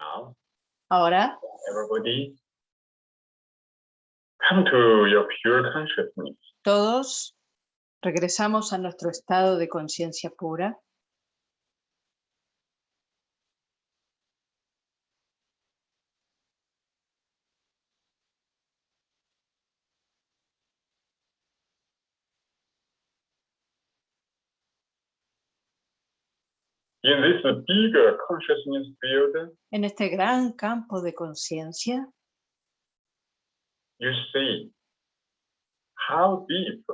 Now, Ahora, everybody, come to your pure consciousness. todos regresamos a nuestro estado de conciencia pura. In this bigger consciousness field, En este gran campo de conciencia, you see how deep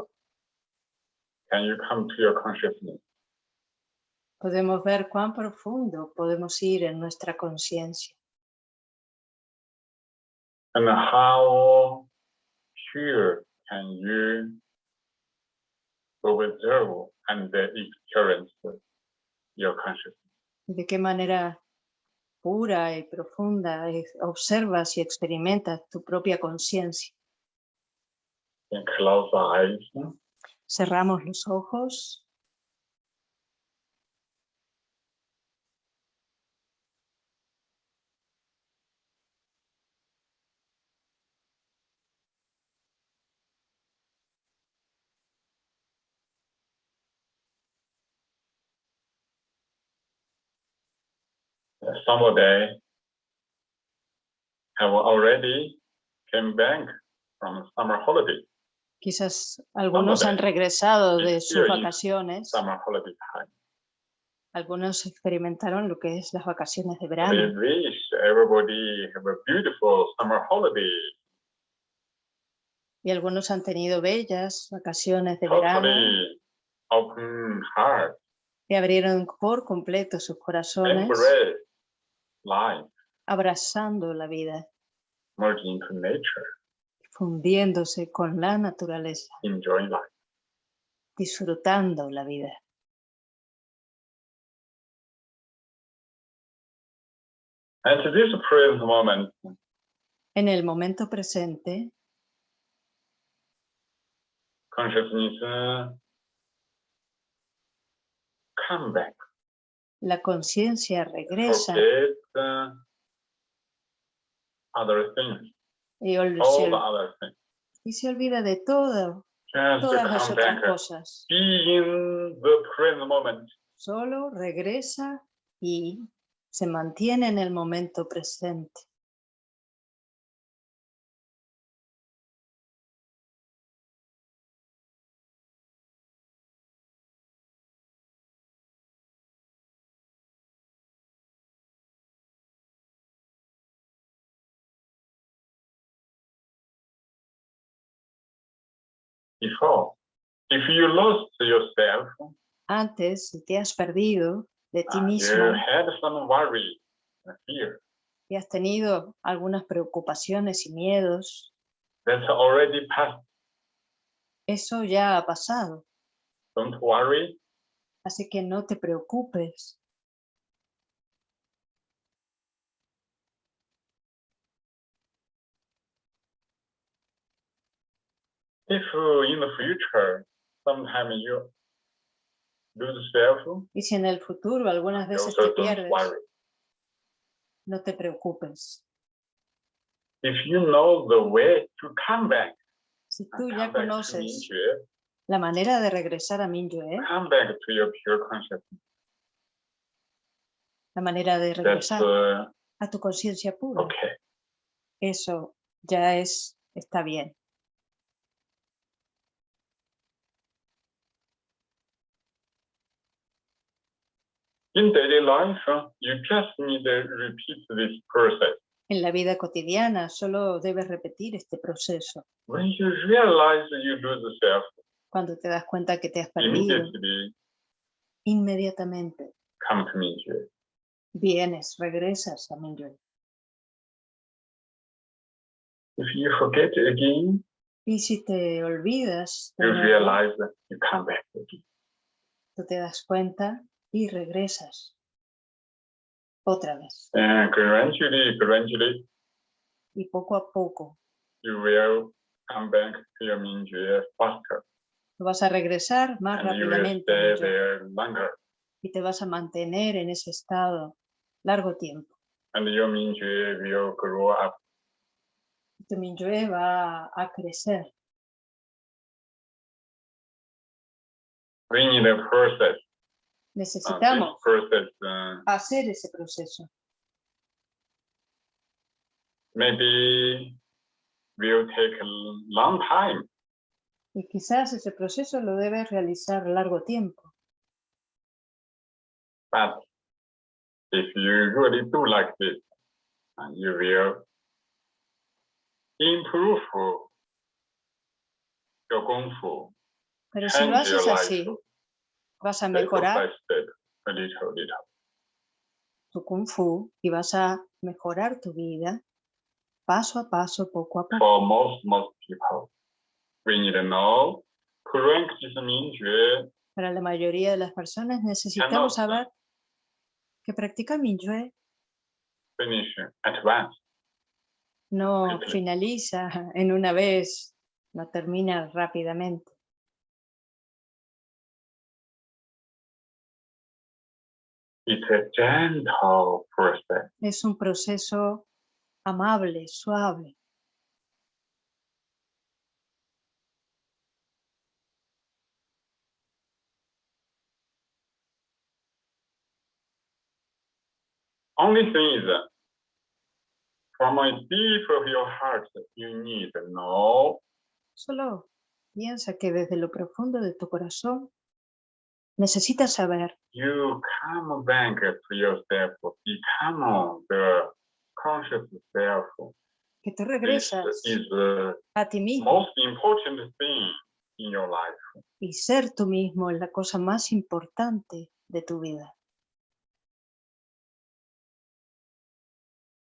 can you come to your consciousness. podemos ver cuán profundo podemos ir en nuestra conciencia. And how pure can you observe and experience your consciousness. de qué manera pura y profunda es- observas y experimentas tu propia conciencia. Cerramos los ojos somebody have already came back from summer holiday, Quizás algunos han regresado de sus vacaciones, summer holiday time. algunos experimentaron lo que es las vacaciones de We verano. wish everybody have a beautiful summer holiday. Y algunos han tenido bellas vacaciones de verano Totally open heart, y abrieron por completo sus corazones, embrace life, abrazando la vida, merge into nature, fundiéndose con la naturaleza, enjoying life. disfrutando la vida. And to this present moment, En el momento presente, consciousness uh, come back, la conciencia regresa. Y, ol- se ol- y se olvida de todo, Just todas las otras cosas. in the Solo regresa y se mantiene en el momento presente. Before. If you lost yourself, Antes, si te has perdido de ti uh, mismo you had some worry, and fear. y has tenido algunas preocupaciones y miedos, That's already past. eso ya ha pasado. Don't worry. Así que no te preocupes. If in the future, sometime you lose self, Y si en el futuro algunas veces te pierdes, no te preocupes. If you know the way to come back, Si tú come ya back to conoces la manera de regresar a Minyue, come back to your pure consciousness. la manera de regresar uh, a tu conciencia pura, okay. eso ya es, está bien. In daily life, you just need to repeat this process. En la vida cotidiana solo debes repetir este proceso. When you realize you lose self, Cuando te das cuenta que te has perdido, inmediatamente come to Mingyue. vienes, regresas a. If you forget again, Y si te olvidas, you nuevo, realize that you come back again. tú te das cuenta y regresas otra vez. And gradually, gradually, Y poco a poco you will come back to your Mingyue faster. vas a regresar más And you will rápidamente a stay Minyue there longer. y te vas a mantener en ese estado largo tiempo. and your Mingjue will grow up. Tu Minyue va a crecer. We need a process. Necesitamos process uh, hacer ese proceso. maybe will take a long time. Y quizás ese proceso lo debe realizar largo tiempo. But if you really do like this, you will improve your Kung Fu Pero si lo haces así, vas a mejorar step, a little, little. tu kung fu y vas a mejorar tu vida paso a paso, poco a poco. For most, most people, we need to know Para la mayoría de las personas necesitamos saber que finish at once. no finaliza en una vez, no termina rápidamente. It's a gentle process. Es un proceso amable, suave. Only thing is that from a deep of your heart, you need know Solo piensa que desde lo profundo de tu corazón necesitas saber you come back to yourself, become the conscious self. que This regresas is the a ti mismo most important thing in your life. y ser tú mismo es la cosa más importante de tu vida.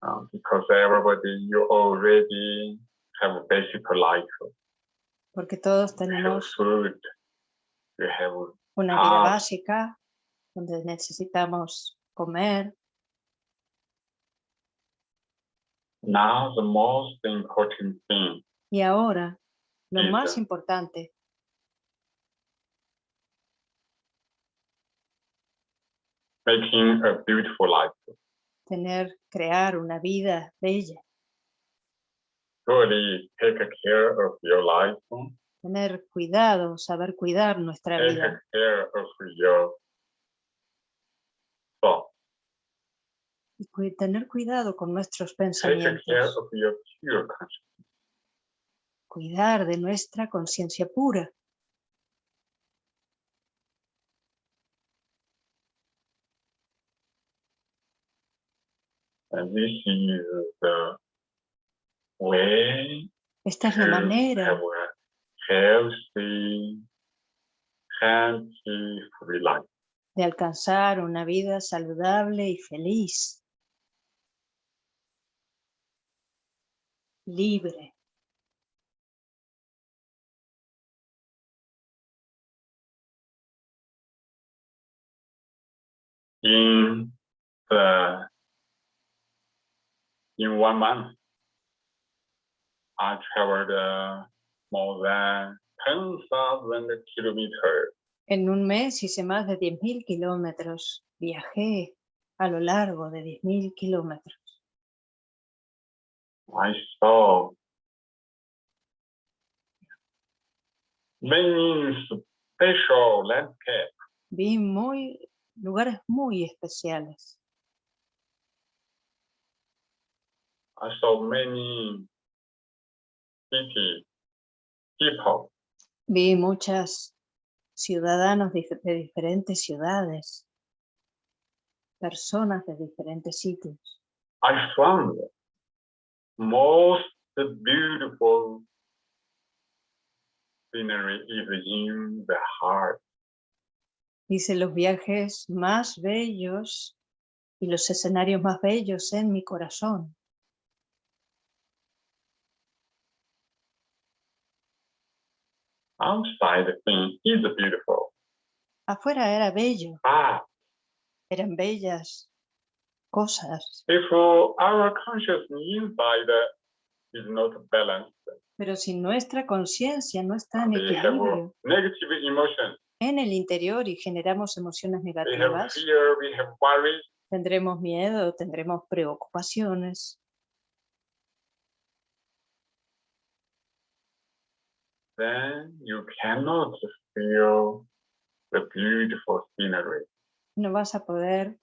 Uh, because everybody, you already have a basic life. Porque todos You have tenemos food, you have una vida Ah. básica donde necesitamos comer. now the most important thing Y ahora, lo más importante, making a beautiful life. tener, crear una vida bella, Really take care of your life, tener cuidado, saber cuidar nuestra vida, y tener cuidado con nuestros pensamientos, cuidar de nuestra conciencia pura. And this is the way Esta es la manera healthy, happy, free life. de alcanzar una vida saludable y feliz, libre. In the in one month, I traveled uh, more than 10,000 kilometers. En un mes hice más de 10.000 kilómetros. Viajé a lo largo de 10.000 kilómetros. I saw many special landscapes. Vi muy, lugares muy especiales. I saw many Vi muchas ciudadanos de diferentes ciudades, personas de diferentes sitios. I found most beautiful scenery is in the heart. Hice los viajes más bellos y los escenarios más bellos en mi corazón. Outside the thing is beautiful, Afuera era bello, but eran bellas cosas, if our consciousness inside is not balanced, pero si nuestra conciencia no está en equilibrio negative emotions, en el interior y generamos emociones we have negativas, fear, we have worry, Tendremos miedo, tendremos preocupaciones. Then you cannot feel the beautiful scenery. No vas a poder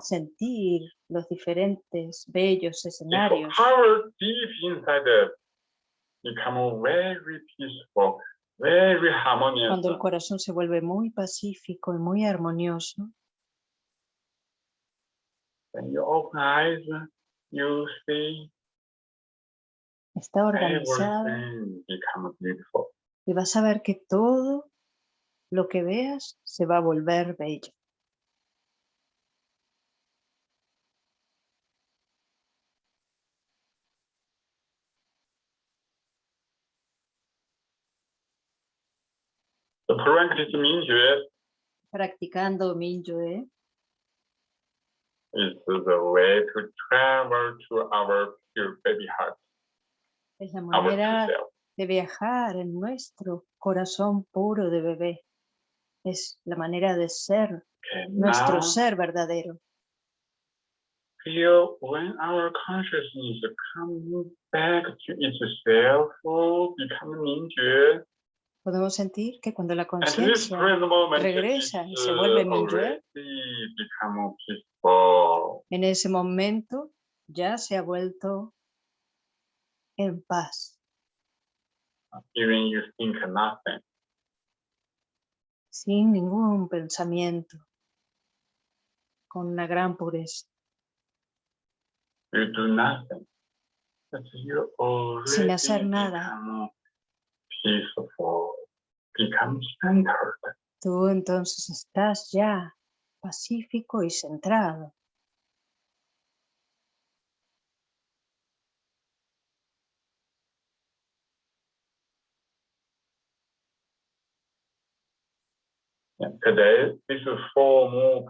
sentir los diferentes bellos If escenarios. power deep inside it become very peaceful, very harmonious. Cuando el corazón se vuelve muy pacífico y muy armonioso, When you open eyes, you see está organizado y vas a ver que todo lo que veas se va a volver bello. Mingjue Practicando Minyue is the way to travel to our pure baby heart, es la true manera de viajar en nuestro corazón puro de bebé. Es la manera de ser, nuestro ser verdadero. feel when our consciousness comes back to itself, become Mingjue. Podemos sentir que cuando la conciencia regresa y se vuelve Mingyue. en ese momento ya se ha vuelto en paz, Even you think nothing. sin ningún pensamiento, con una gran pureza. you do nothing. You already Sin hacer nada. peaceful, become centered. Tú entonces estás ya pacífico y centrado. Today, this is four more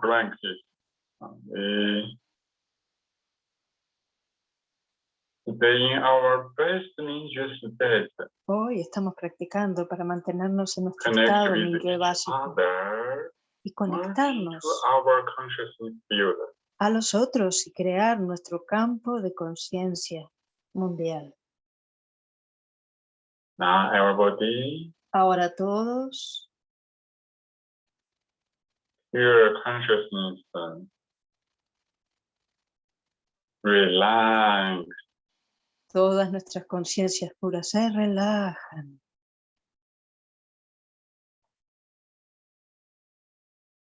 Hoy estamos practicando para mantenernos en nuestro estado each básico. y conectarnos a los otros y crear nuestro campo de conciencia mundial. Now, everybody, Ahora todos your consciousness, uh, relax. Todas nuestras conciencias puras se relajan.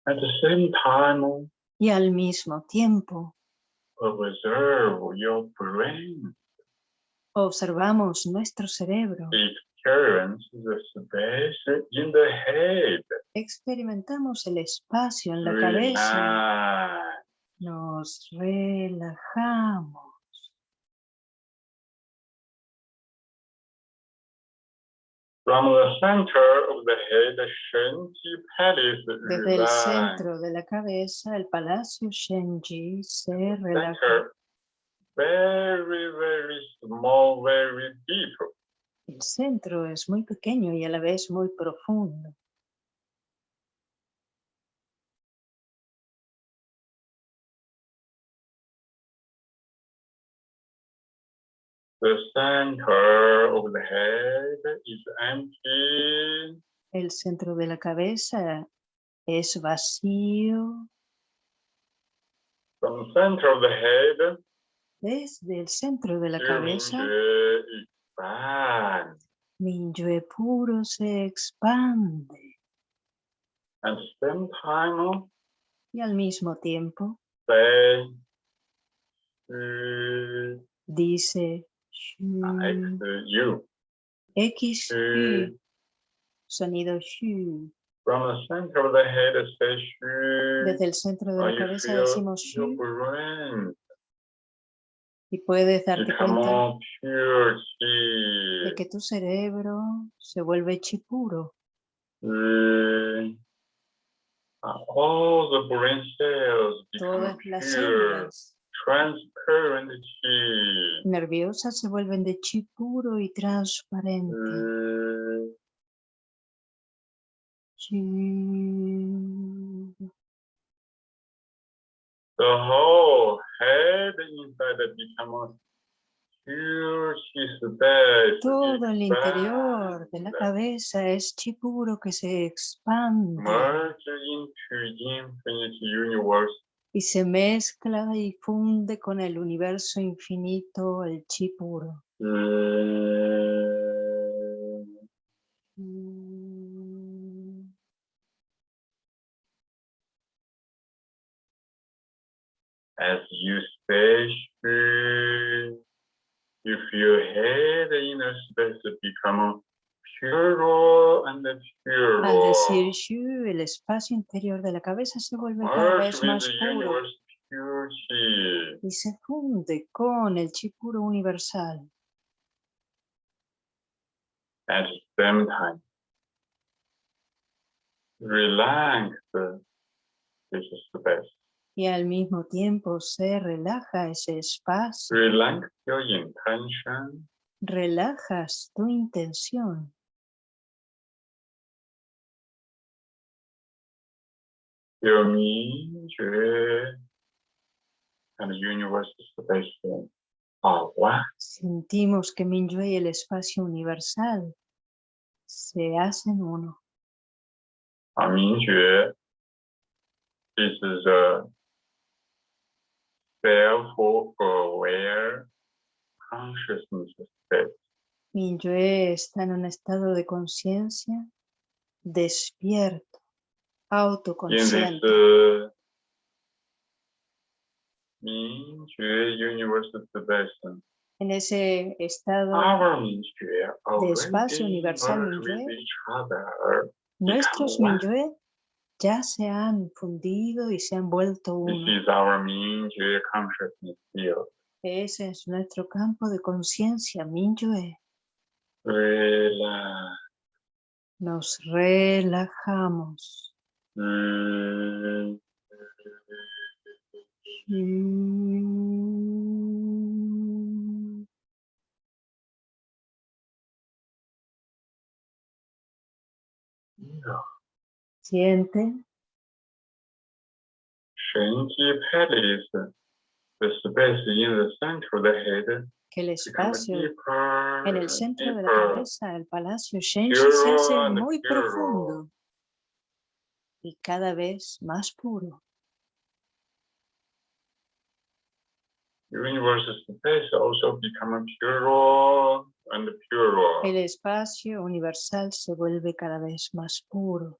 At the same time, y al mismo tiempo observe your brain. observamos nuestro cerebro, experience experimentamos el espacio en la cabeza, nos relajamos. From the center of the head, Shenji Palace Desde el centro de la cabeza, el palacio Shenji se relaja. Very, very small, very deep. El centro es muy pequeño y a la vez muy profundo. The center of the head is empty. El centro de la cabeza es vacío. From the center of the head, Desde el centro de la cabeza, expands. Minyue puro se expande same time, y al mismo tiempo dice X, shu, U. X, sonido shu. From the center of the head, say. Desde el centro de la cabeza decimos shu brain y puedes darte cuenta de que tu cerebro se vuelve chi puro. Become Todas las células nerviosas se vuelven de chi puro y transparente. Chi. The whole Todo el interior de la cabeza es chi puro que se expande y se mezcla y funde con el universo infinito, el chi puro. As you stay still, you feel head inner space become purer and purer. Al decir shu, el espacio interior de la cabeza se vuelve cada vez más puro pure y se funde con el chi puro universal. At the same time, relax this space. y al mismo tiempo se relaja ese espacio. Relajas tu intención. Sentimos que Minyue y el espacio universal se hacen uno. A Minyue, this is a self-aware consciousness state. Mi yo está en un estado de conciencia despierto, autoconsciente. En ese estado de espacio universal Minyue, nuestros Minyue ya se han fundido y se han vuelto This uno. is our 明觉 consciousness field. Ese es nuestro campo de conciencia, Minyue. Relax. Nos relajamos. Mm, Mm. Siente. 神机 palace, the space in the center of the head que el espacio en el centro de la cabeza, el palacio Shenji, se hace muy profundo. Y cada vez más puro. El espacio universal se vuelve cada vez más puro.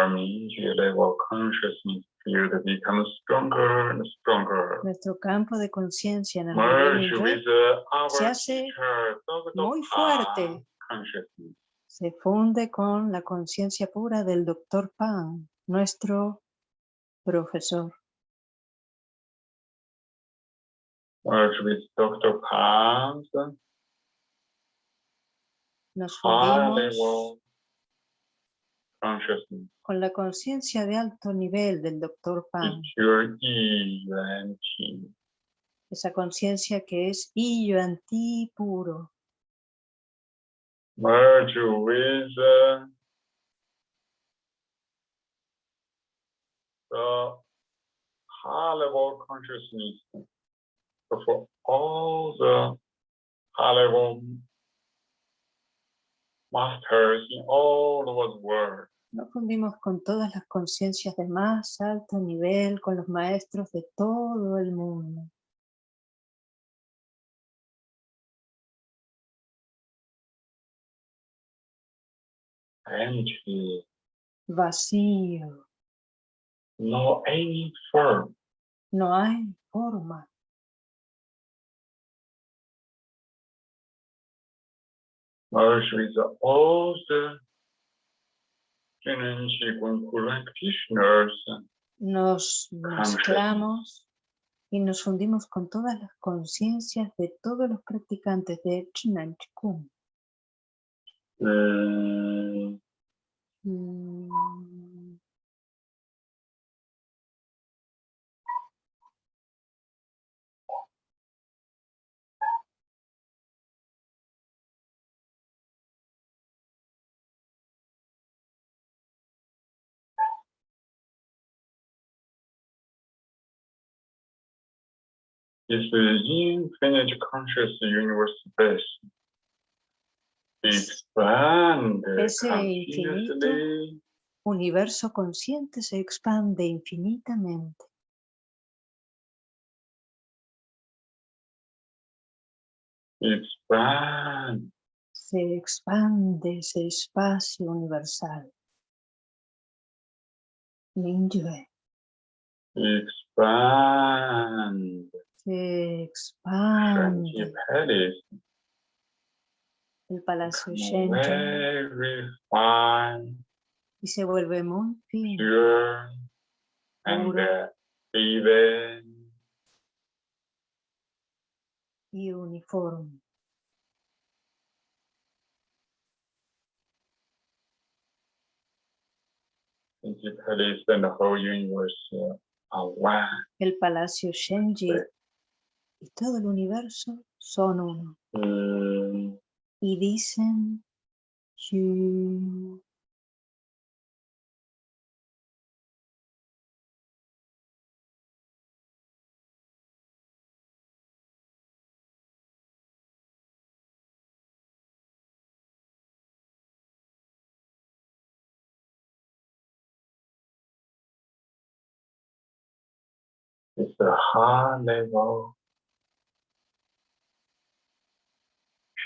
Nuestro campo de conciencia en el se hace muy fuerte. se funde con la conciencia pura del doctor Pan, nuestro profesor. Nos fundimos consciousness. con la conciencia de alto nivel del doctor Pan, Yuan esa conciencia que es Yuan-Ti puro. Merge with uh, the high level consciousness of all the high level masters in all over the world. Nos fundimos con todas las conciencias de más alto nivel, con los maestros de todo el mundo. Empty, Vacío, no any form. no hay forma. merge with all the nos mezclamos y nos fundimos con todas las conciencias de todos los practicantes de Chinan Chikung. Mm. Is the infinite conscious universe space. Expand Ese infinito. Universo consciente se expande infinitamente. expand Se expande ese espacio universal. Mingyue. expand Se expande el Palacio Shenji y se vuelve muy fino, Puro. y uniforme. Uh. El Palacio Shenji. Y todo el universo son uno. Mm, Y dicen "Yu". It's a high level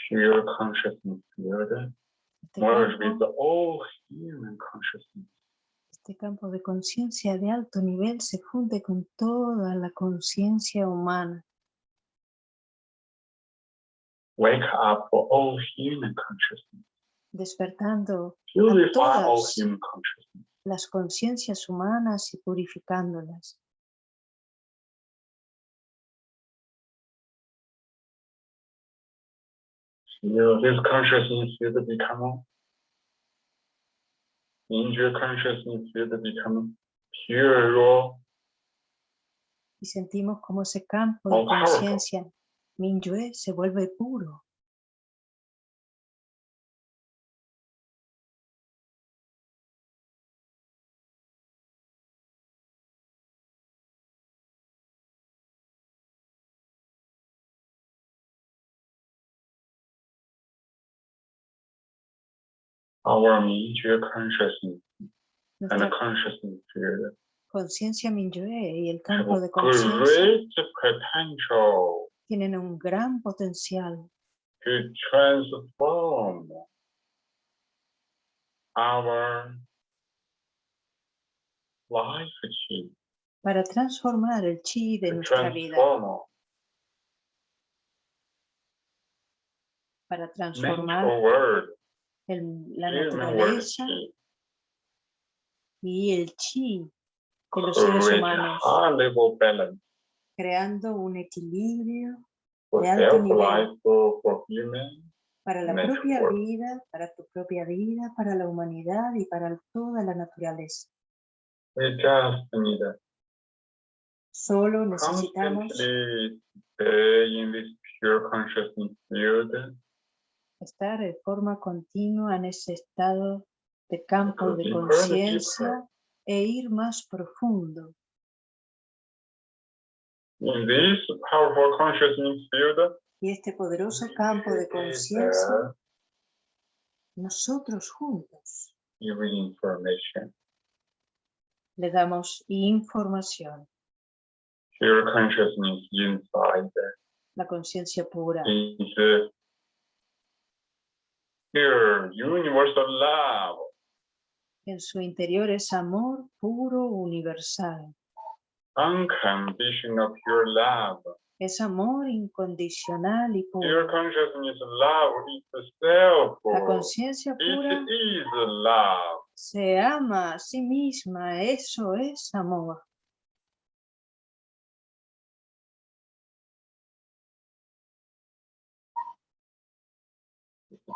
pure consciousness field Este campo, with all human consciousness. este campo de conciencia de alto nivel se funde con toda la conciencia humana. Wake up for all human consciousness. despertando Purify all todas. human consciousness. las conciencias humanas y purificándolas. This consciousness field become Injury consciousness field become pure raw Y sentimos como ese campo de conciencia. Minyue se vuelve puro. Our Minjue consciousness and the consciousness field conciencia Minyue y el campo de a conciencia great potential tienen un gran potencial. to transform our life chi, para transformar el chi de nuestra vida, para transformar el- la naturaleza y el chi de los seres humanos, balance creando un equilibrio de alto nivel. para la propia vida, para tu propia vida, para la humanidad y para toda la naturaleza. Solo necesitamos estar de forma continua en ese estado de campo de conciencia e ir más profundo. in this powerful consciousness field Y este poderoso campo de conciencia, nosotros juntos le damos información, pure consciousness inside la conciencia pura, is pure universal love en su interior es amor puro universal. unconditional pure love Es amor incondicional y puro. consciousness love itself La conciencia pura it is love se ama a sí misma, eso es amor.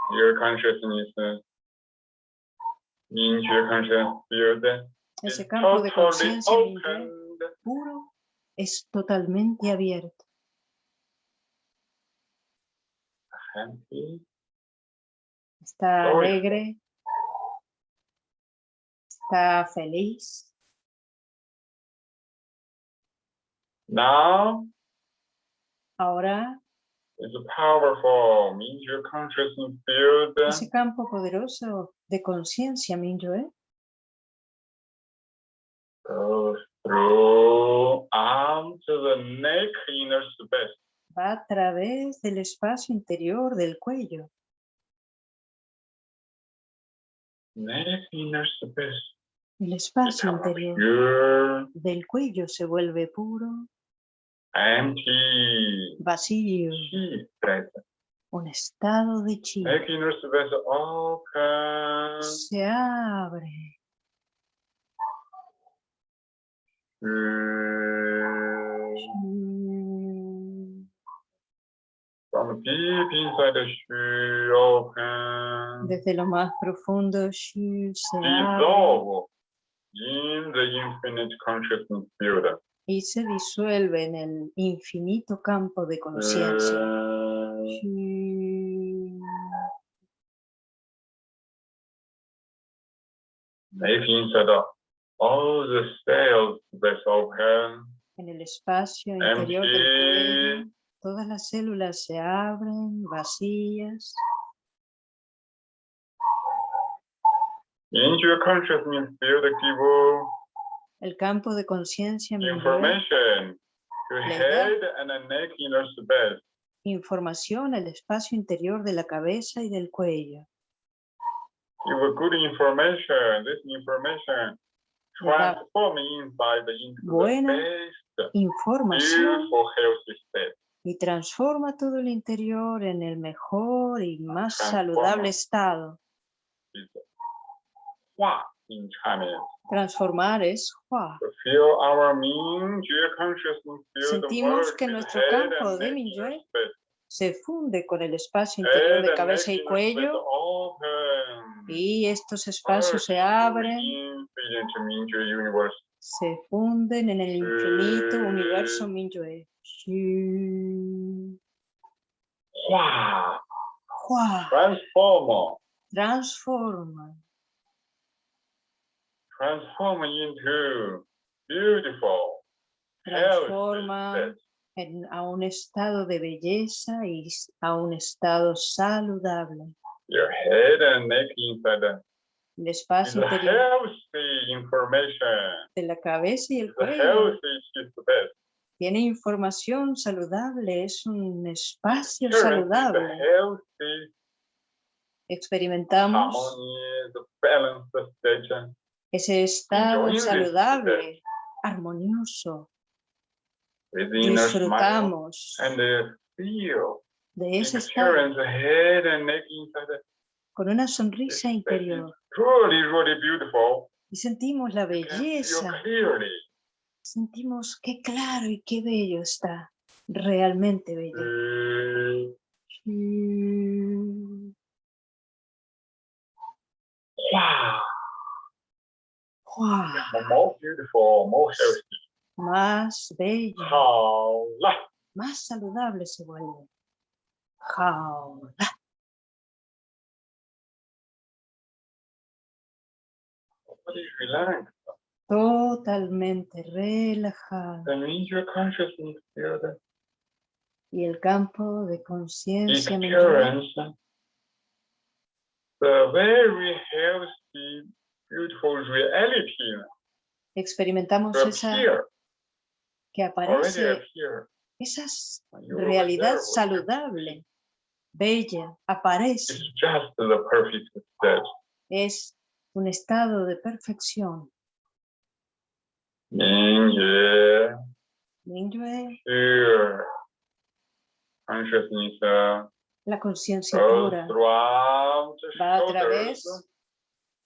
Pure consciousness uh, in pure conscious field is Ese campo de totally conciencia puro es totalmente abierto. happy Está alegre, está feliz. now Ahora ese campo poderoso de conciencia, Mingyue, inner space. va a través del espacio interior del cuello. Neck inner space. El espacio interior del cuello se vuelve puro, empty, vacío, chi present. un estado de chi. Neck inner space open. Se abre, mm, From deep inside the shu open. desde lo más profundo, chi se abre dissolve in the infinite consciousness field. Y se disuelve en el infinito campo de conciencia. The open, En el espacio interior del empty, todas las células se abren, vacías. into your consciousness field give El campo de conciencia información al espacio interior de la cabeza y del cuello. Buena información. y transforma todo el interior en el mejor y más saludable estado. Hua in. Transformar es Hua. Sentimos que nuestro campo de Mingyue. Se funde con el espacio interior de cabeza y cuello. y estos espacios se abren, se funden en el infinito universo Mingyue. Hua Hua, transform Transforma, transform into beautiful transforma en- a un estado de belleza y a un estado saludable. Your head and neck inside the El espacio interior de la cabeza y el cuello tiene información saludable, es un espacio saludable. Experimentamos ese estado saludable, armonioso. Disfrutamos de ese estado. con una sonrisa interior. y sentimos la belleza, sentimos qué claro y qué bello está, realmente bello. Wow, healthy. Más 了，más saludable se vuelve. Jaula. Totalmente relajado. Y el campo de conciencia mental the very healthy, experimentamos esa que aparece, esa realidad saludable, bella, aparece. Es un estado de perfección. Mingyue, Mingyue, uh, la conciencia pura va a través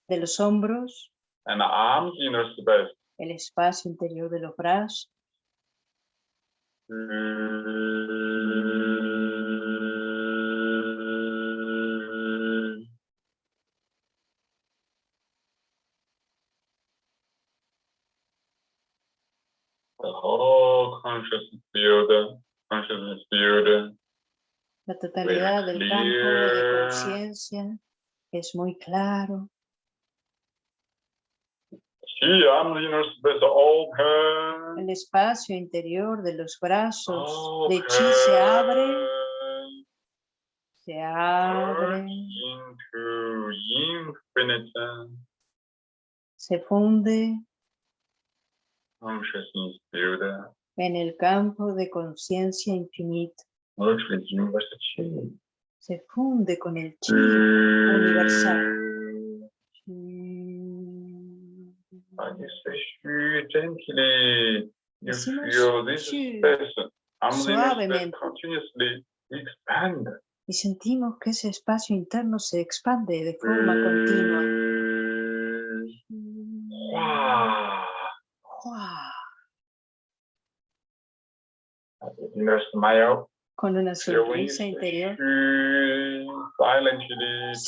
de los hombros, and arms inner space. el espacio interior de los brazos, The whole conscious field, consciousness field, la totalidad del campo de conciencia es muy claro. Chi arms inner space open. El espacio interior de los brazos. De chi se abre, se abre, se funde en el campo de conciencia chi. Se funde con el chi universal. You say "Shoo," gently, you feel this suavemente. continuously expand. Y sentimos que ese espacio interno se expande de forma continua. Wow. ¡Guau! Inner smile, Con una sonrisa interior.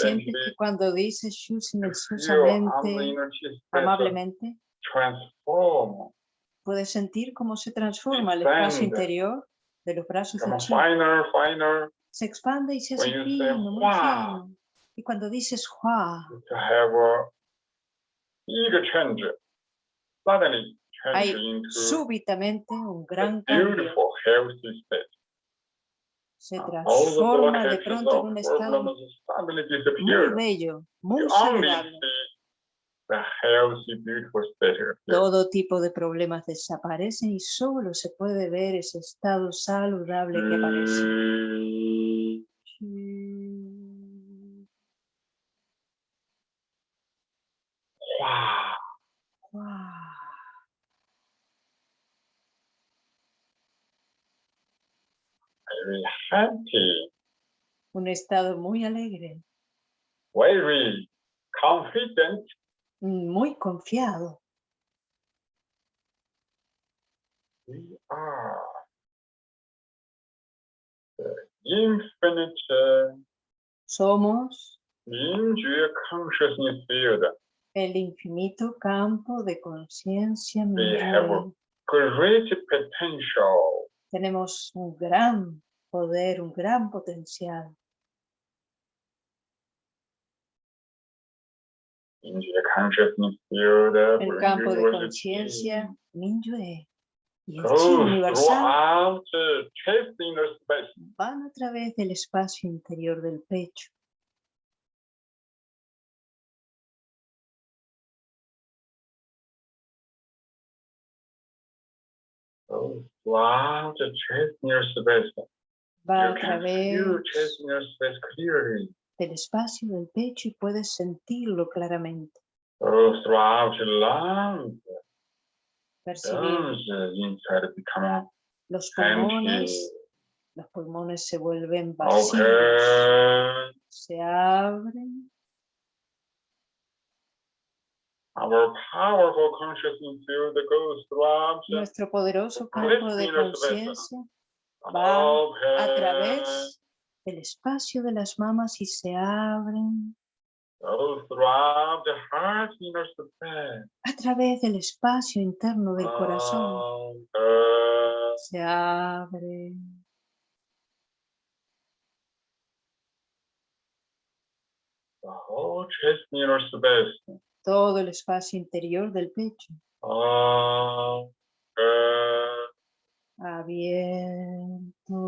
Gently, que cuando dices shu silenciosamente, amablemente, puedes sentir cómo se transforma el espacio interior de los brazos de become chi. finer, finer, Se expande y se hace fino, muy fino. Y cuando dices ¡Hua! Hay súbitamente un gran cambio. Se transforma de pronto en un estado muy bello, muy saludable. Todo tipo de problemas desaparecen y solo se puede ver ese estado saludable que aparece. Wow. Guau. Happy, Un estado muy alegre, very confident, muy confiado. we are the infinite uh, Somos consciousness field. el infinito campo de conciencia We have great potential Tenemos un gran poder, un gran potencial. El campo de conciencia Minyue y el chi universal van a través del espacio interior del pecho. Goes throughout the chest inner space. Va a través del espacio del pecho y puedes sentirlo claramente. Percibir los empty. pulmones, los pulmones se vuelven vacíos, se abren. Our powerful consciousness field goes Nuestro poderoso campo de conciencia va open. a través del espacio de las mamas y se abren a través del espacio interno del corazón. Se space. todo el espacio interior del pecho. Abierto.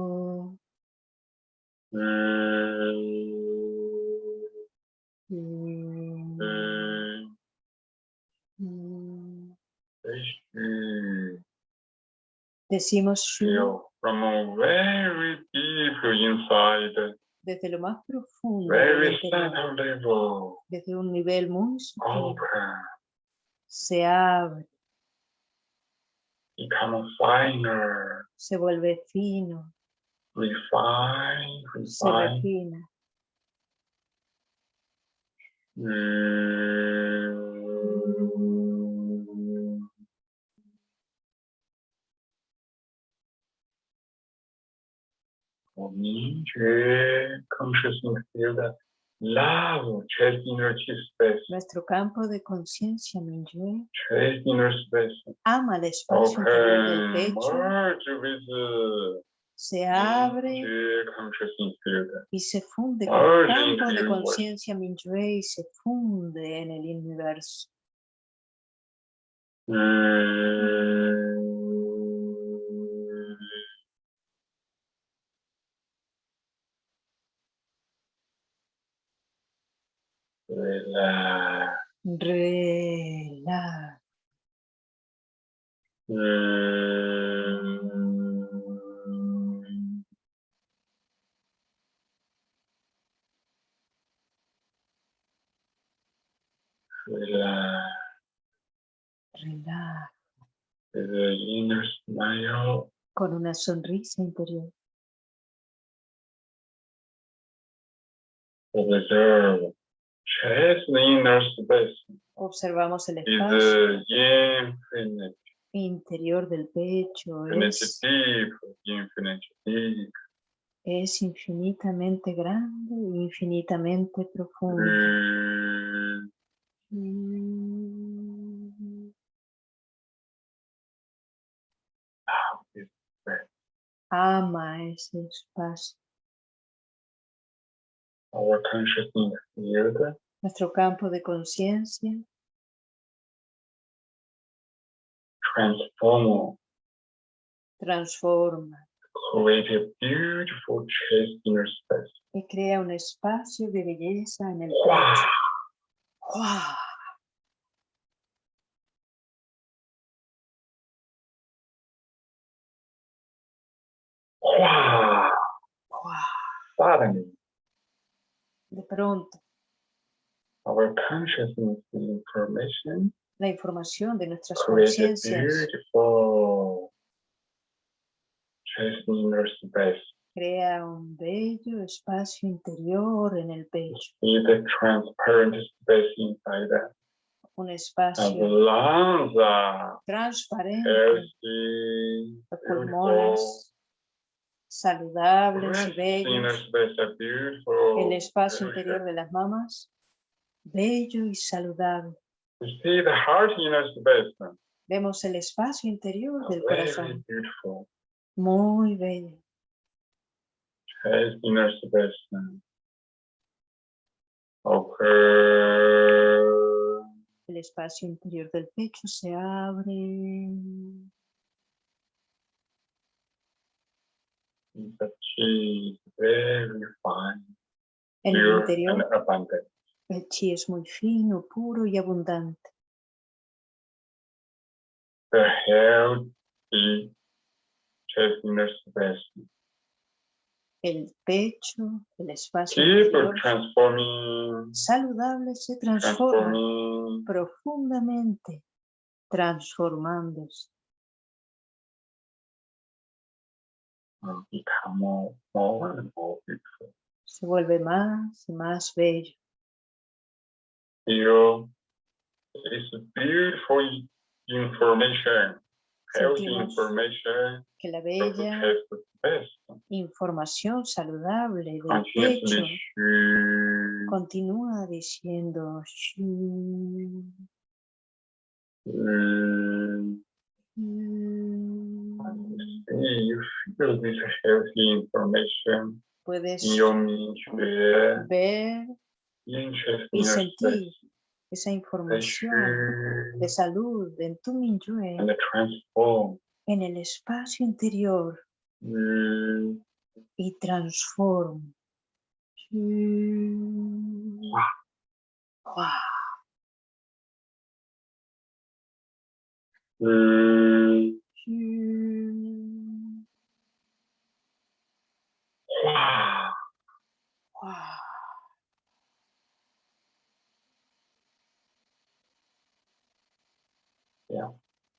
Mm. Decimos from very deep inside, desde lo más profundo, very level. desde un nivel muy se abre, Become finer. se vuelve fino, Refine. se Refine. refina. Mm. For me, consciousness field, love, Nuestro campo de conciencia space, ama el espacio interior del pecho, se abre y se funde con el campo de conciencia Minyue y se funde en el universo. Mm. With the inner smile. Con una sonrisa interior. Observe. Chest the inner space Observamos el espacio infinite, interior del pecho. Es, infinite es infinitamente grande e infinitamente profundo. Mm. Mm. Ama ese espacio. Our consciousness field Nuestro campo de conciencia transform, transforma create a beautiful chest inner space. y crea un espacio de belleza en el Wow. pecho. Wow. Suddenly, De pronto, our consciousness information. La información de nuestras conciencias. crea un bello espacio interior en el pecho, the transparent space inside that. un espacio transparente, healthy, los pulmones saludables y bellos, el espacio interior de las mamas, bello y saludable. Vemos el espacio interior del corazón, muy bello. Okay. El espacio interior del pecho se abre. The chi is very fine, En el interior, el chi es muy fino, puro y abundante. The healthy. El pecho, el espacio interior saludable se transforma profundamente, transformándose. Become more, more and more beautiful. Se vuelve más y más bello. It's beautiful information, healthy information que la bella información saludable del pecho continúa diciendo "Shu, mm, Puedes in your Mingyue, ver y sentir space. esa información shoot de salud en tu Minyue, en el espacio interior Mm, y transforma. Shu. Guau.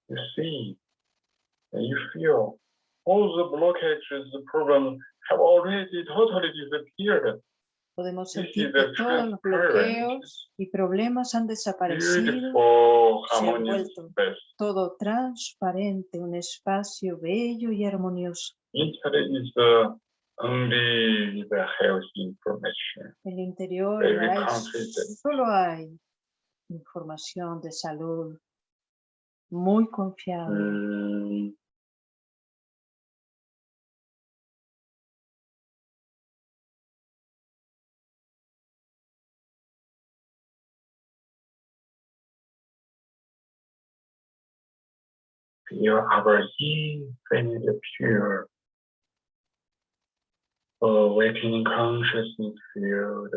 you see and you feel all the blockages, the problems have already totally disappeared. Podemos sentir que todos los bloqueos y problemas han desaparecido, beautiful, se ha vuelto. todo transparente, un espacio bello y armonioso. Only the healthy information. El interior confident. solo hay información de salud muy confiable. Mm, Feel our infinite pure awakening consciousness field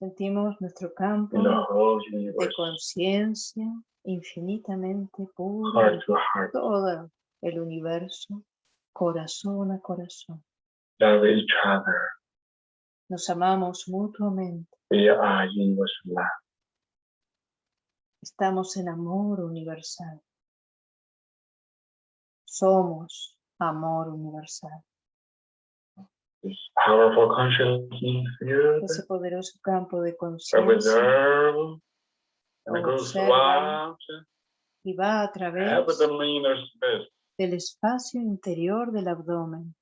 Sentimos nuestro campo in de conciencia infinitamente puro heart to heart, todo el universo, corazón a corazón. love each other. Nos amamos mutuamente. We are universal love. Estamos en amor universal. Somos amor universal. Ese poderoso campo de conciencia Observa. y va a través del espacio interior del abdomen.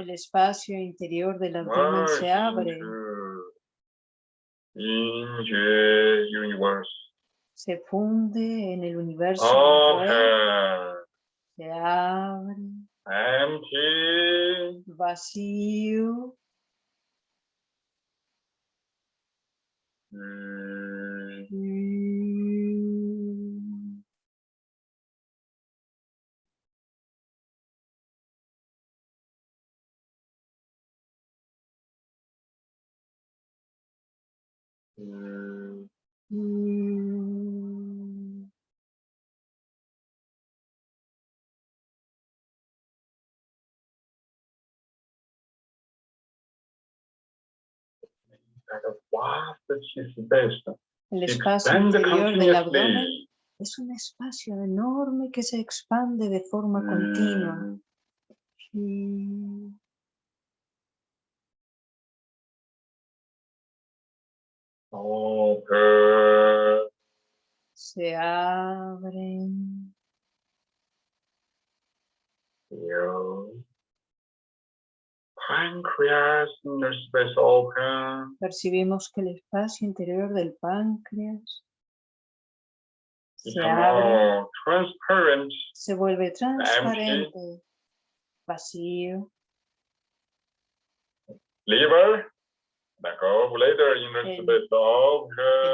El espacio interior del abdomen se abre, into into universe. se funde en el universo, Open. se abre, Empty. vacío, Mm, mm, El espacio Expand interior del abdomen es un espacio enorme que se expande de forma continua. Open. Se abren. Pancreas inner space open. percibimos que el espacio interior del páncreas se abre, transparent. se vuelve transparente, vacío. Liver. Up later inner El-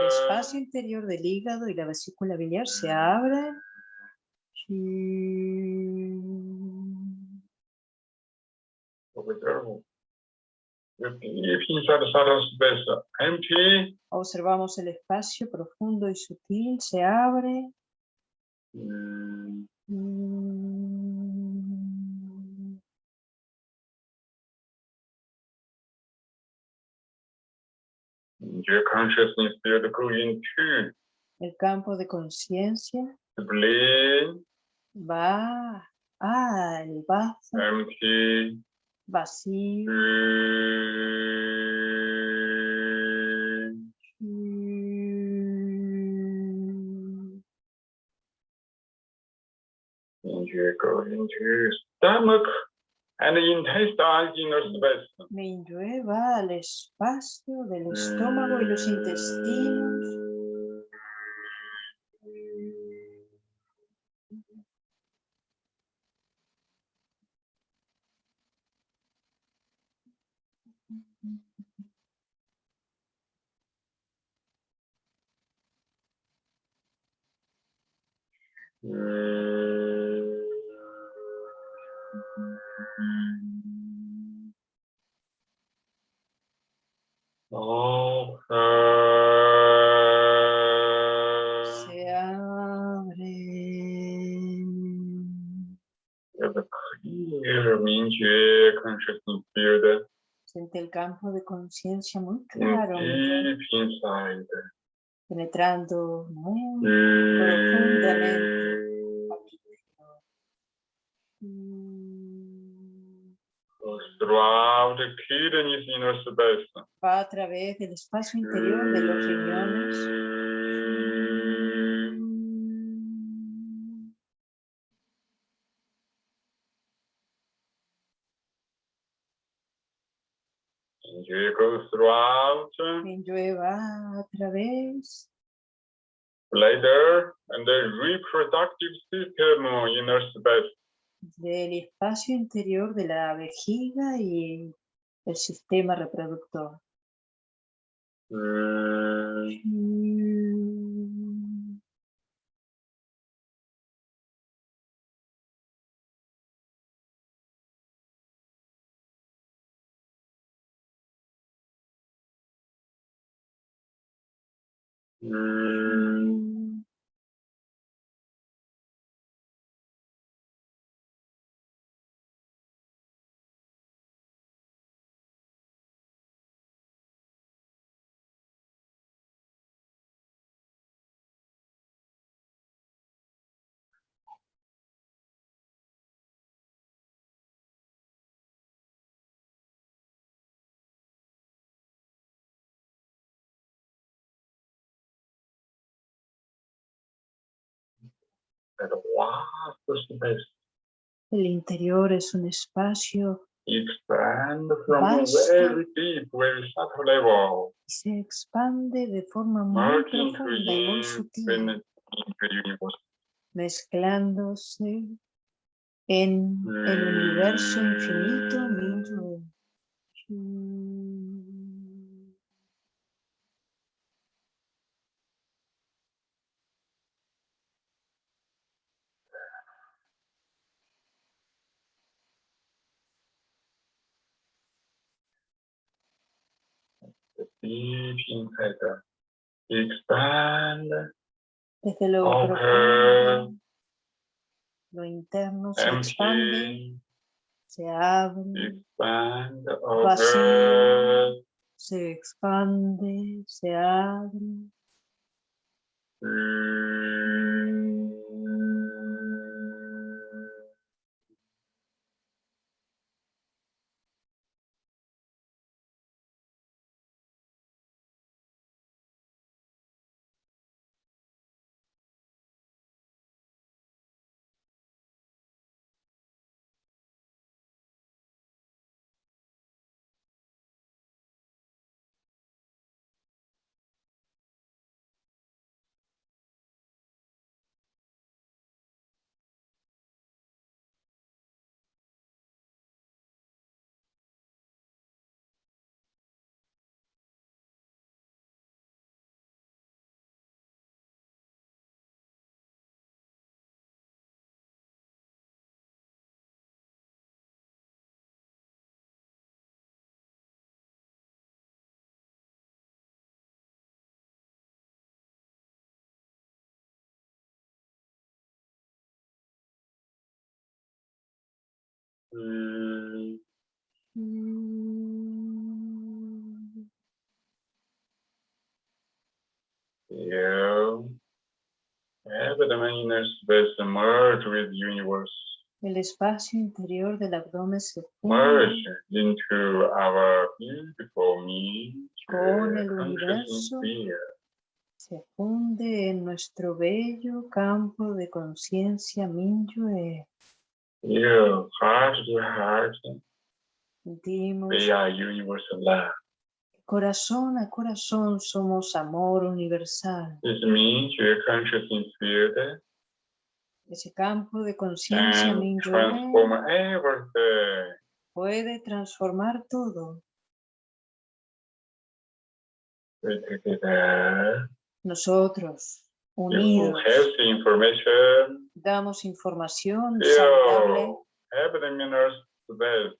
espacio interior del hígado y la vesícula biliar se. The the empty. Observamos el espacio profundo y sutil, se abre. Mm, Mm. Your consciousness El campo de conciencia. Va. Al bazo empty. vacío. Mm. And you go into stomach and intestine inner space. Minyue va al espacio del estómago y los intestinos. Open. Campo de conciencia muy in claro, muy claro, deep inside. penetrando muy profundamente. Mm. Goes throughout the kidneys inner space. Va a través del espacio interior de los riñones. You go throughout Minyue va a través bladder and the reproductive system inner space. del espacio interior de la vejiga y el sistema reproductor. Mm, mm, That vast space El interior es un espacio. Expand from Vasto. very deep, very subtle level, y se expande de forma muy profunda y muy sutil, mezclándose en el universo infinito. Mingyue. Deep inside the expand, Desde lo Open. profundo, lo interno se expande, empty, se abre, expand, Vacío. se expande, se abre. Mm, El espacio interior del abdomen se merge into our beautiful me, Con el universo. se funde en nuestro bello campo de conciencia Minyue. You heart to heart, Sentimos we are universal love. corazón a corazón somos amor universal. This means your consciousness field Ese campo de conciencia can Minyue transform everything. puede transformar todo. Nosotros, unidos, healthy information. damos información saludable. Space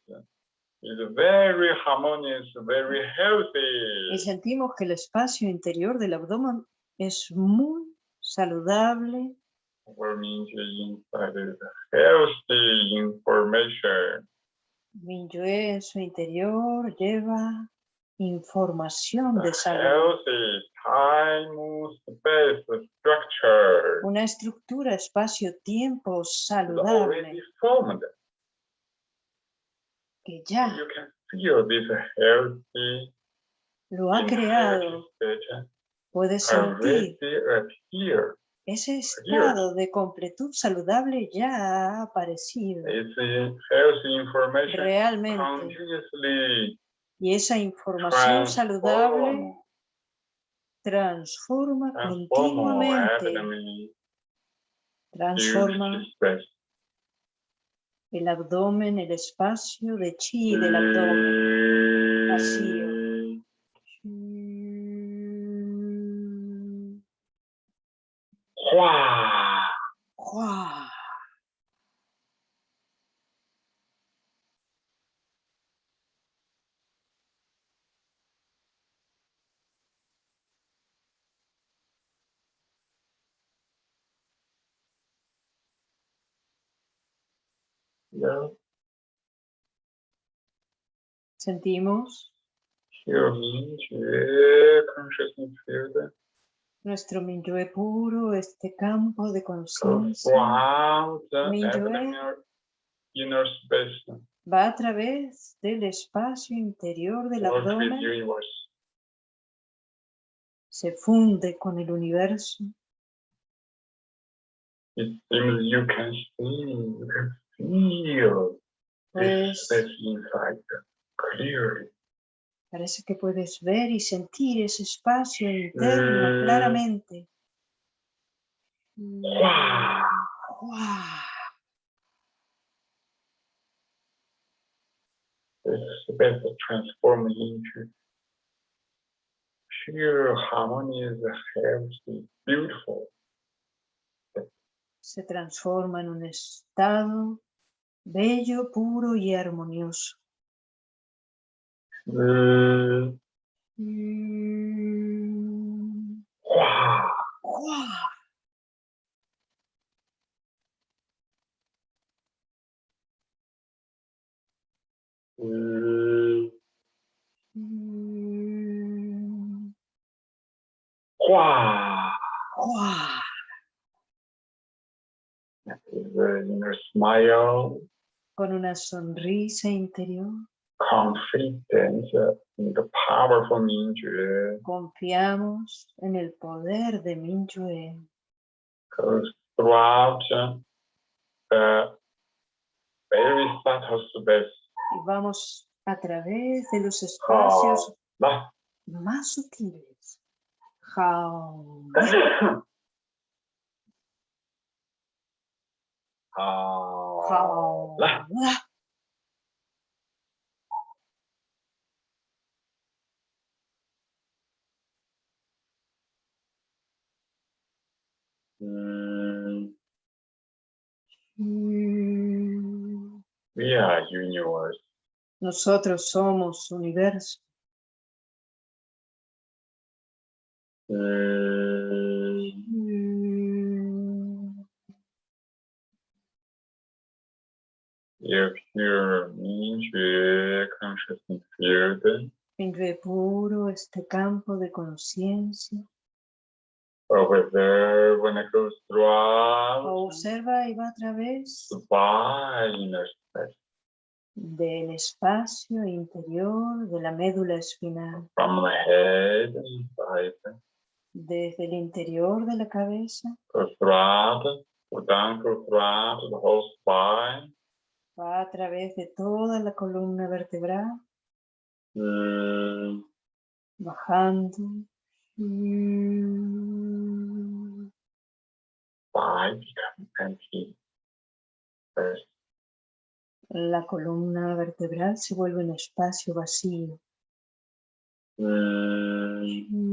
is very harmonious, very y healthy. sentimos que el espacio interior del abdomen es muy saludable. Healthy information. Minyue en su interior lleva información de salud, una estructura espacio-tiempo saludable. que ya lo ha creado. state Puede sentir ese estado de completud saludable ya ha aparecido. Realmente. Y esa información saludable transform, transforma transform continuamente, transforma space. el abdomen, el espacio de chi del abdomen. vacío. Yeah, Sentimos nuestro Minyue puro, este campo de conciencia, va a través del espacio interior del world with abdomen, se funde con el universo. It seems you can see, feel this Pues space inside clearly. parece que puedes ver y sentir ese espacio interno Mm. claramente. This into harmonious, healthy, beautiful. Se transforma en un estado bello, puro y armonioso. Mm, Mm. Mm, Mm. smile, Con una sonrisa interior, Mingyue confiamos en el poder de subtle space. Y vamos a través de los espacios la- más sutiles. Ah, Jao. la- La. mm. We are universe. Nosotros somos universo. Mm. Your pure Mingyue consciousness field Minyue puro, este campo de conciencia. Observa y va a través del espacio interior de la médula espinal, from the head inside desde el interior de la cabeza, goes throughout the whole spine va a través de toda la columna vertebral, mm, bajando. Space La columna vertebral se vuelve un espacio vacío. mm,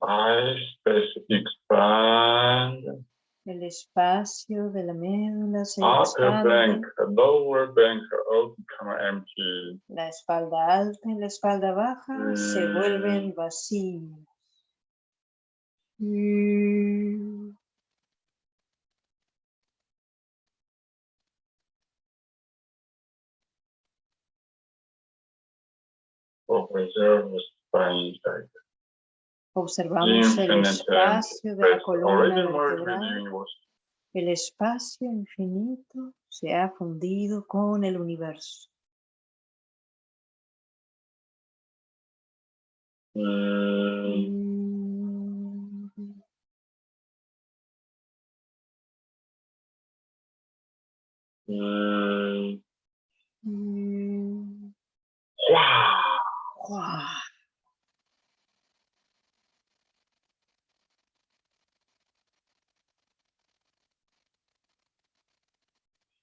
space expand El espacio de la médula se upper expande. bank lower bank empty La espalda alta y la espalda baja se Mm. vuelven vacíos. Mm. observe the spine Observamos el espacio de la columna vertebral. El espacio infinito se ha fundido con el universo. Mm, Mm. mm, wow.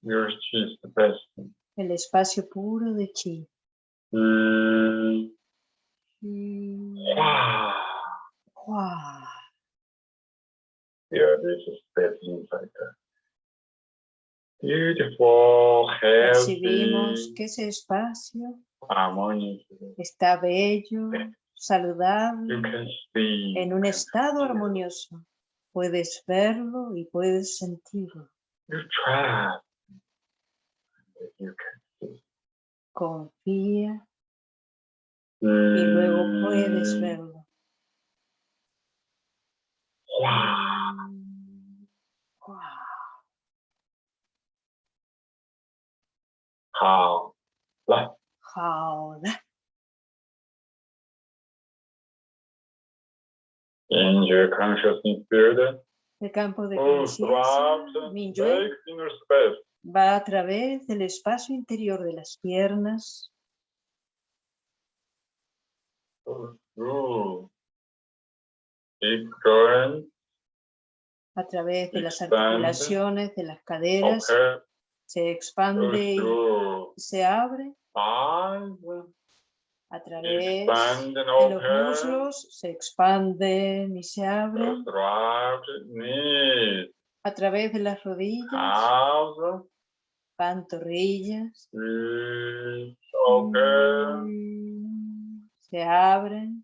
Yours is the best. El espacio puro de chi. Mm, Mm. wow. ¡Guau! Yeah, this is space inside there. Beautiful, Percibimos healthy, que ese espacio está bello, saludable, en un estado armonioso. Puedes verlo y puedes sentirlo you can see. Confía y luego puedes mm. verlo. Wow. Wow. How? How? In your consciousness field, el campo de conciencia, Va a través del espacio interior de las piernas, a través de las articulaciones de las caderas, okay, se expande y se abre. A través de los open, muslos, se expanden y se abren. A través de las rodillas, pantorrillas, feet, open, se abren,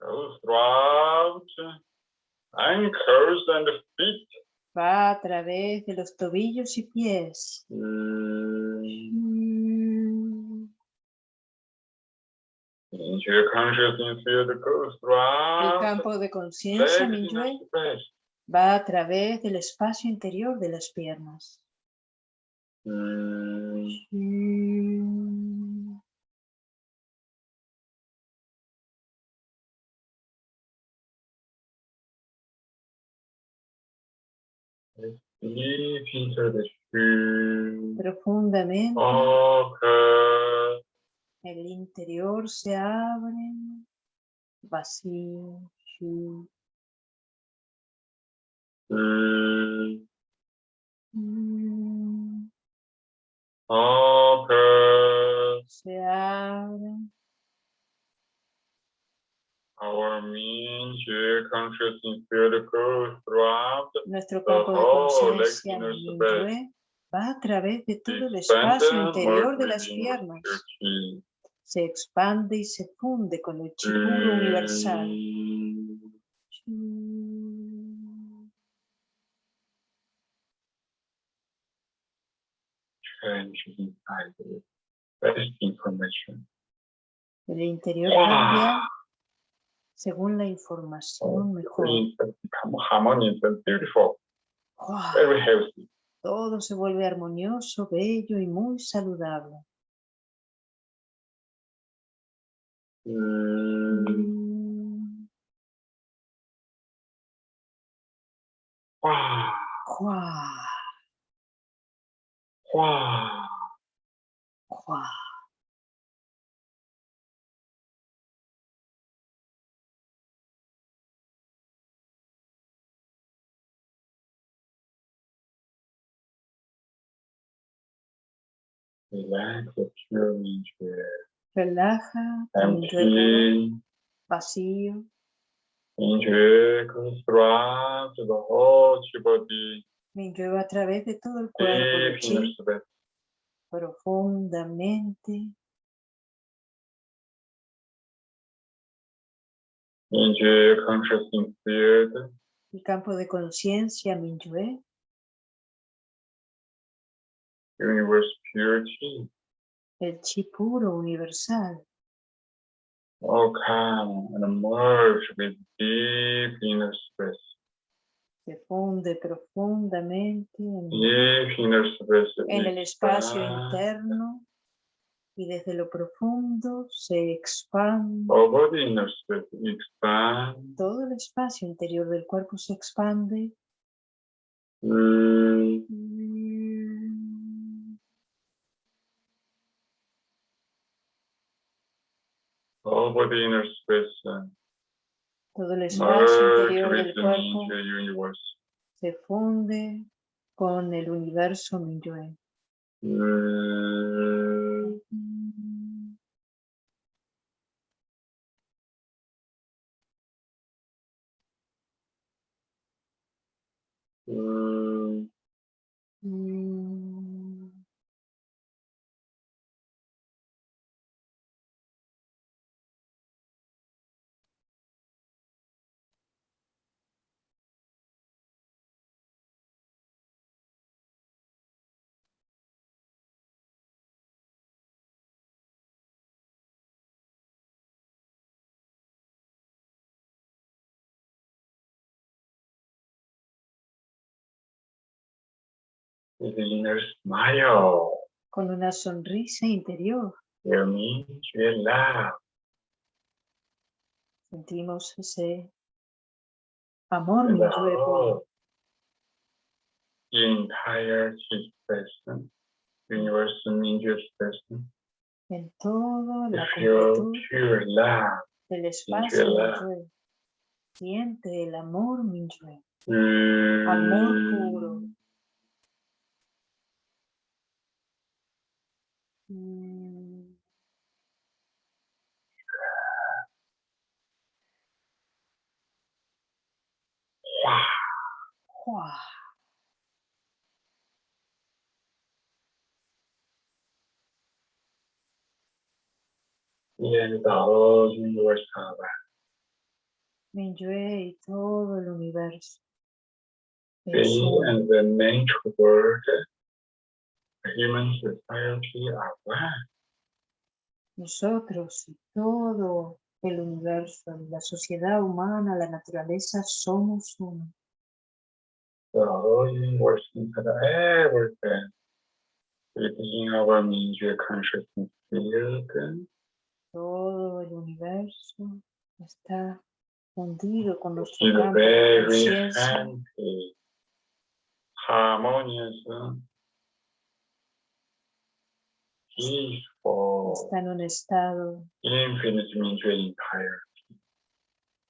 goes throughout ankles and feet. va a través de los tobillos y pies. Goes El campo de conciencia, space. Va a través del espacio interior de las piernas. Profundamente, el interior se abre, vacío, shu, Mm, mm, se abre, Our nuestro campo de conciencia, va a través de todo el espacio interior de las piernas. Se expande y se funde con el chi puro universal. Inside the best information. El interior Wow. cambia según la información mejor. That become harmonious and beautiful, ¡Guau! very healthy. Todo se vuelve armonioso, bello y muy saludable. Mm, Mm, wow, ¡guau! wow. ¡guau! Relax the pure nature. Relaja, tu mente puro, Empty. vacío. Nature goes throughout the whole body. Me lleva a través de todo el cuerpo inner chi profundamente. El campo de conciencia, Minyue, Universe purity. el chi puro universal, All come and merge with deep inner space. Se funde profundamente en, el espacio interno y desde lo profundo se expande. Todo el espacio interior del cuerpo se expande. Mm, Over the inner space. Todo el espacio merge interior del cuerpo se funde con el universo Minyue. Mm, mm, with the inner smile, con una sonrisa interior. your Mingyue love Sentimos ese amor and the entire expression, universal Mingyue expression, en toda to la completud pure love. del espacio. Siente el amor Minyue. Amor puro. Mm, ¡Jua! Y todo el universo. They Es uno. and the nature world, the human society are one. Nosotros y todo el universo, la sociedad humana, la naturaleza, somos uno. Everything within our consciousness field Todo el universo está fundido con nuestro campo de conciencia. peaceful, Está en un estado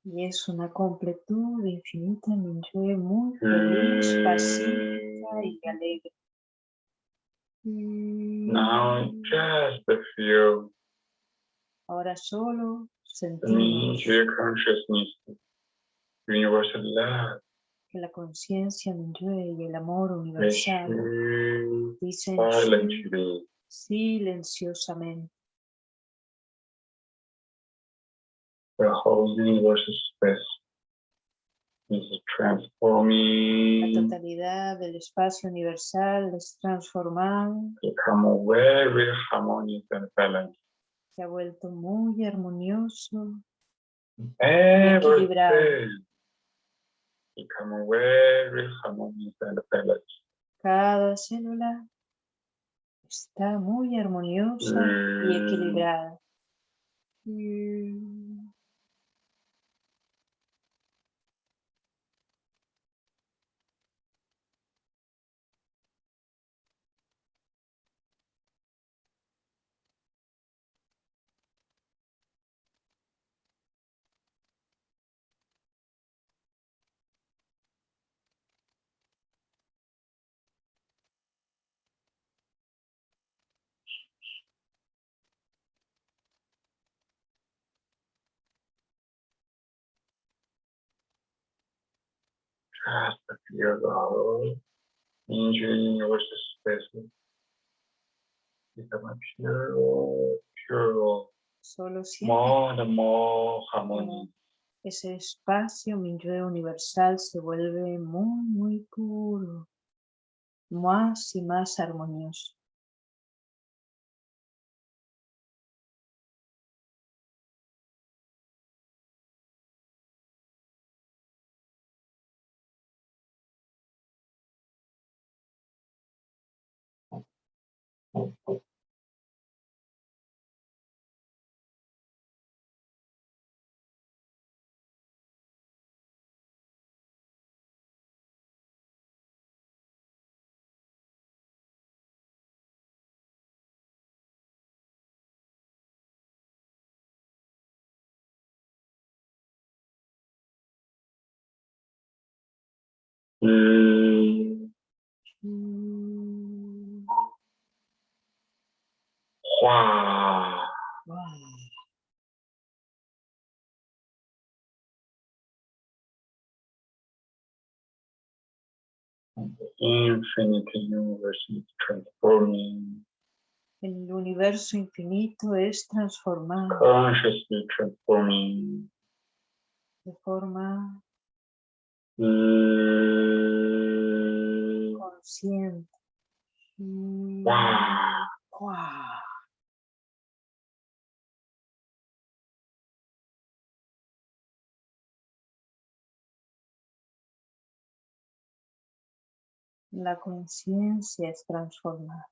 y es una completud infinita muy feliz, pacífica y alegre. Now just feel Ahora solo sentimos love, que la conciencia Minyue y el amor universal dicen silenciosamente. the whole universe space is La transforming, totalidad del espacio universal es transformado, become very harmonious and balanced. Se ha vuelto muy armonioso, and balanced. cada célula está muy armoniosa y Mm. Equilibrada. Just feel the whole universe space become pure, pure, Solo more and more harmonious. ese espacio Minyue universal se vuelve muy, muy puro, más y más armonioso. Mm. Infinite universe is transforming, El universo infinito es transformado consciously transforming. de forma Mm. consciente. Mm, Wow. wow. La conciencia es transformada.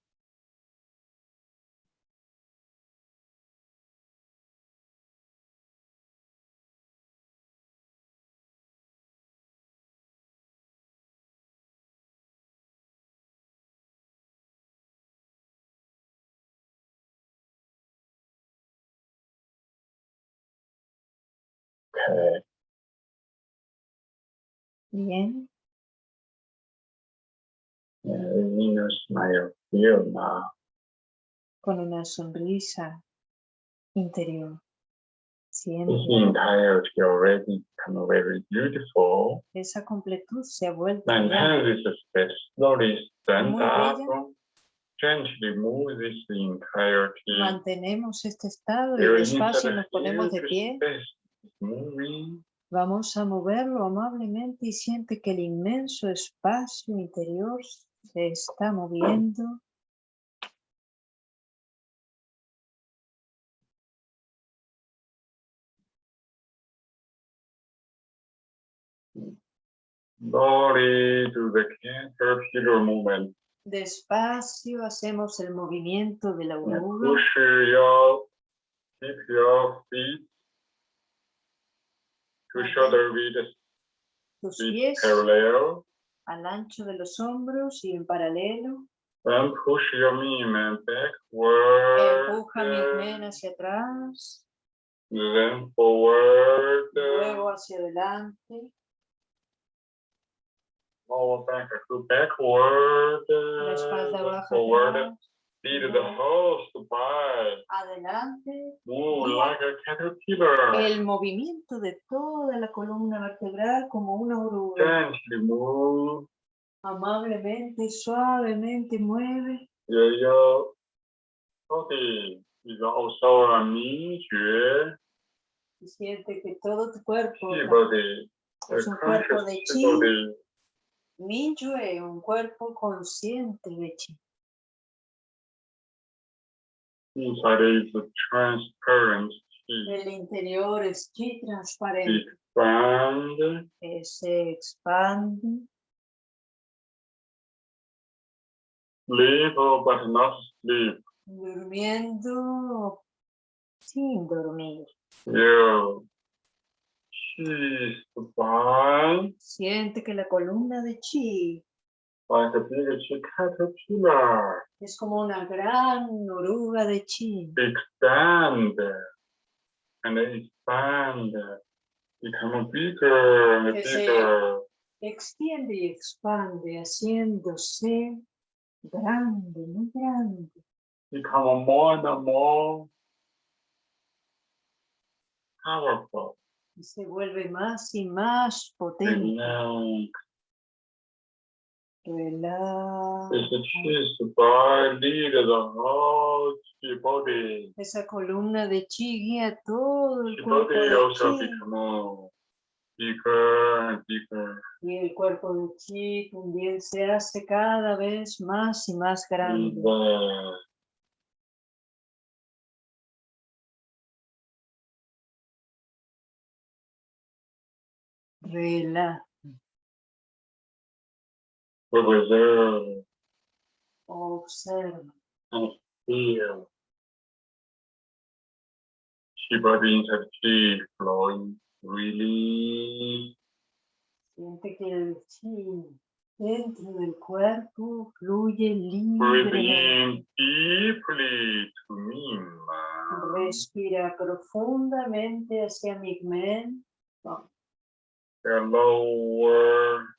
Okay. Bien, con una sonrisa interior. Esa completud se ha vuelto ya Maintain this state slowly stand Muy up. bella. Gently move this entirety. mantenemos este estado y despacio nos ponemos de pie. moving. Vamos a moverlo amablemente y siente que el inmenso espacio interior se está moviendo. Slowly do the caterpillar movement. Despacio hacemos el movimiento de la oruga. push your, keep your feet to shoulder width Tus with pies parallel. Al ancho de los hombros y en paralelo. Then push your movement backward. Empuja mi men hacia atrás, Then forward. luego hacia adelante. Lower back backward. La espalda baja Forward. atrás, Feed the host by. adelante. Move like a caterpillar. El movimiento de toda la columna vertebral como una oruga. Gently move. Amablemente, suavemente mueve. Your, your body is also a 明觉 Y siente que todo tu cuerpo, chi body. Es un cuerpo de chi. body. Minyue, un cuerpo consciente de chi. Inside is transparent chi. El interior es chi transparente, Expand. se expande, Sleep but not sleep. durmiendo sin dormir. By Siente que la columna de chi like a big caterpillar. es como una gran oruga de chi. Expand and expand. Become bigger and Que se- bigger. Extiende y expande, haciéndose grande, muy grande. become more and more powerful. y se vuelve más y más potente. Body. Esa columna de chi guía todo el cuerpo de chi. Y el cuerpo de chi también se hace cada vez más y más grande. Relaja. Observe Observa. and feel. Body inside chi flowing freely. Siente que el chi dentro del cuerpo fluye libremente. deeply to me. Respira profundamente hacia Migmen. The lower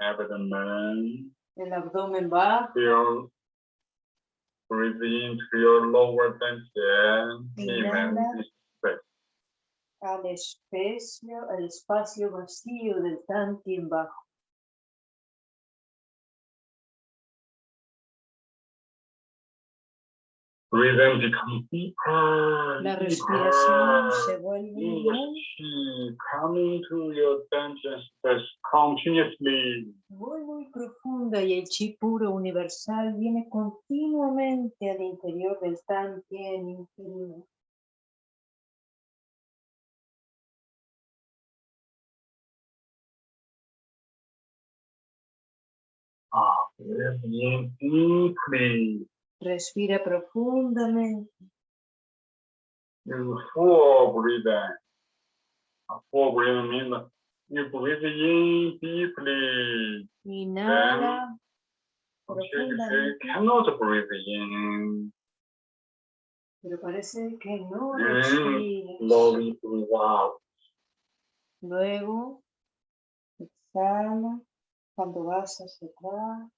abdomen. El abdomen bajo. Feel breathe into your lower. Inhala. Amen. Space. al espacio, al espacio vacío del Tantien bajo. La respiración se vuelve muy, muy, profunda y el chi puro universal viene continuamente al interior del inferior. Ah, breathe in deeply. Respira profundamente. Full breathing. Uh, Full breathing means you breathe in deeply. Inhala cannot breathe in. pero parece que no respiras. Slowly breathe out. Luego, exhala cuando vas hacia atrás.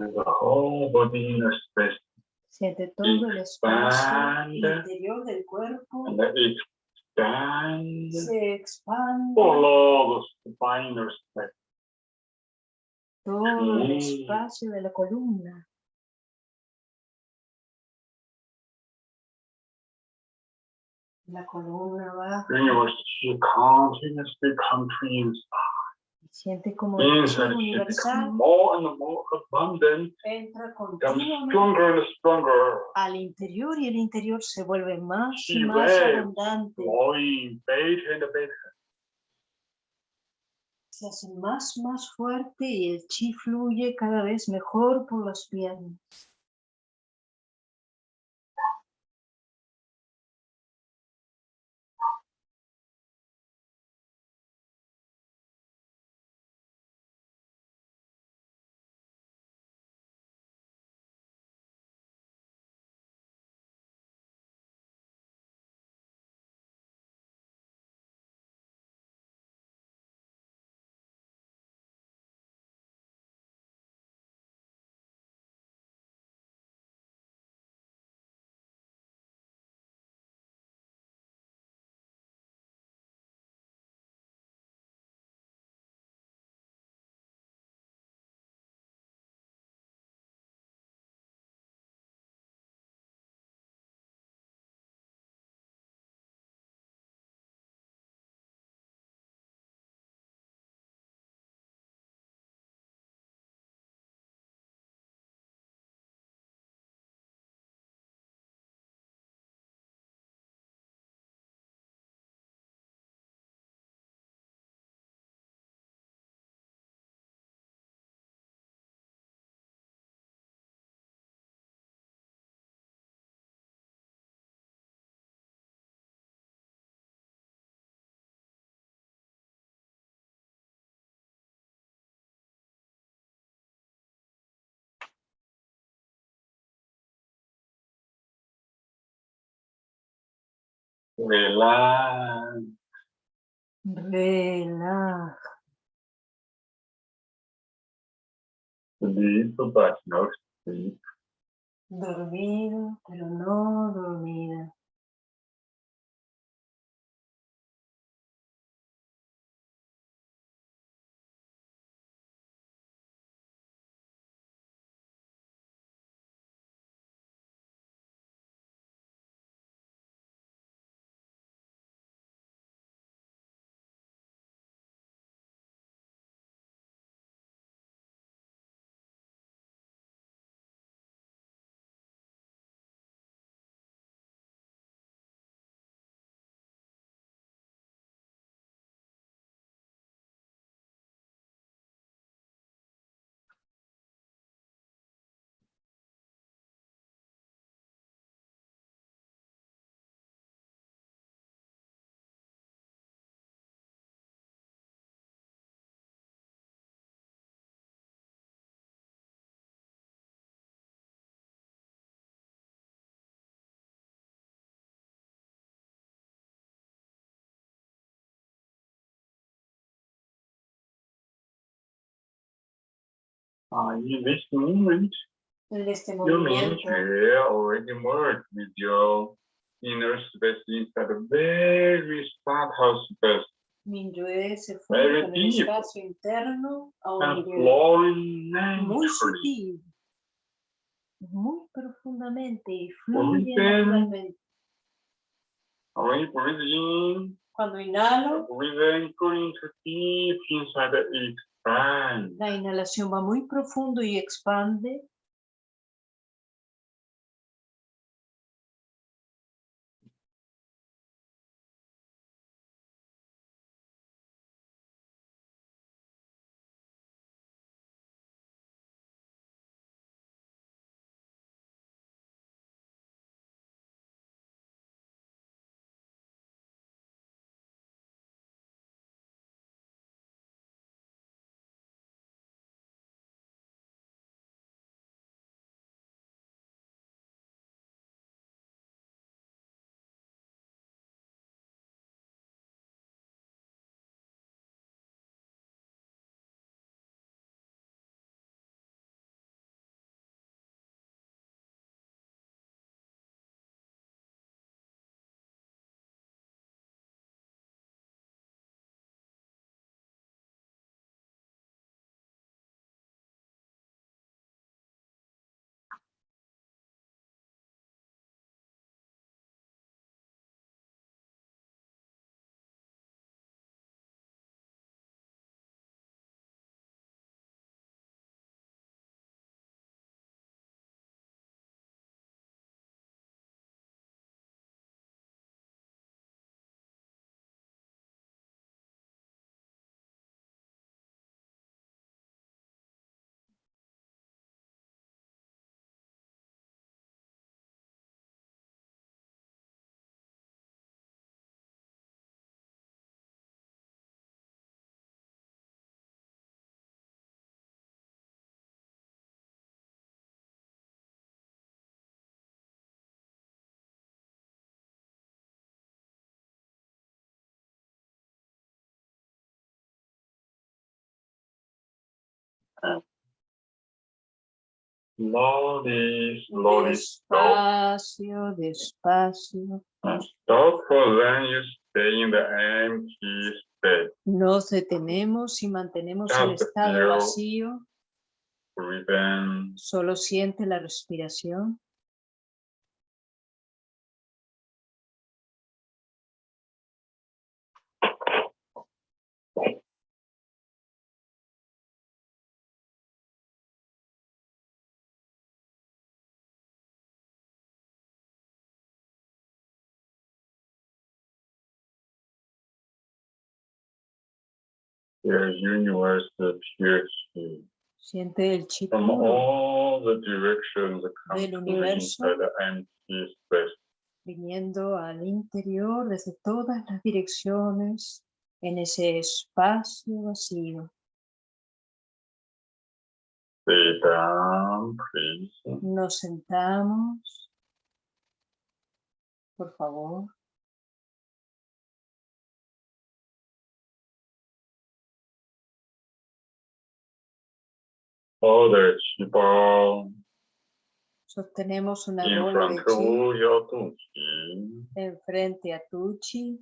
And the whole body inner space. Siente todo el espacio interior del cuerpo. And then expand Se expande all the space. todo el espacio de la columna. La columna baja. Your chi continuously inside. Siente como more and more abundant, entra stronger and stronger, al interior y el interior se vuelve más y más abundante. Se hace más, más fuerte y el chi fluye cada vez mejor por las piernas. Relax. Relaja. Sleep, but no. Dormido, pero no dormida. In this moment, En este movimiento, already merged with your inner space inside a very subtle space Minyue se fue con el espacio interno a un and nivel flowing muy sutil, muy profundamente y fluye naturalmente. You in, Cuando inhalo, breathing going to deep inside the expand. La inhalación va muy profundo y expande. Slowly, slowly stop. Despacio, despacio. Stop for then you stay in the empty space. Nos detenemos y mantenemos el Just estado vacío. Solo siente la respiración. Universe. Siente el chi from puro all the directions come Del universo. inside the empty space. viniendo al interior desde todas las direcciones en ese espacio vacío. Nos sentamos. Por favor. The qigong Sostenemos una in bola de front chi of your enfrente a tu chi.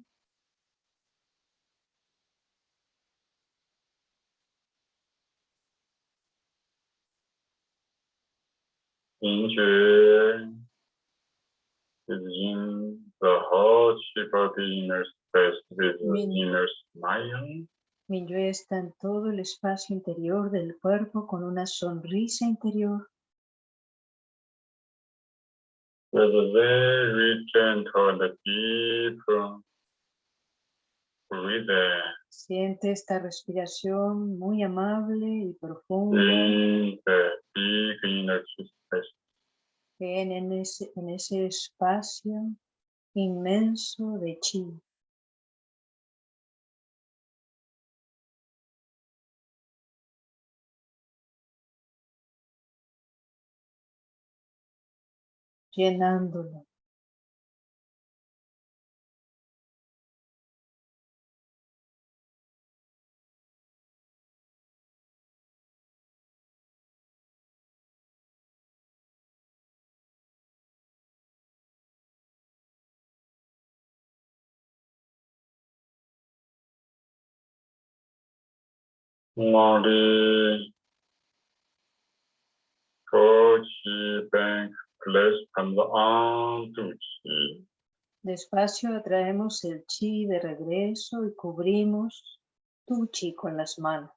Injure is in the whole of the inner space with the inner smile. Minyue está en todo el espacio interior del cuerpo con una sonrisa interior. With a very gentle and deep breathing Siente esta respiración muy amable y profunda in the big inner space. que en, en ese, en ese espacio inmenso de chi. llenándolo. Mori Bank Chi. Ah, Despacio atraemos el chi de regreso y cubrimos tu chi con las manos.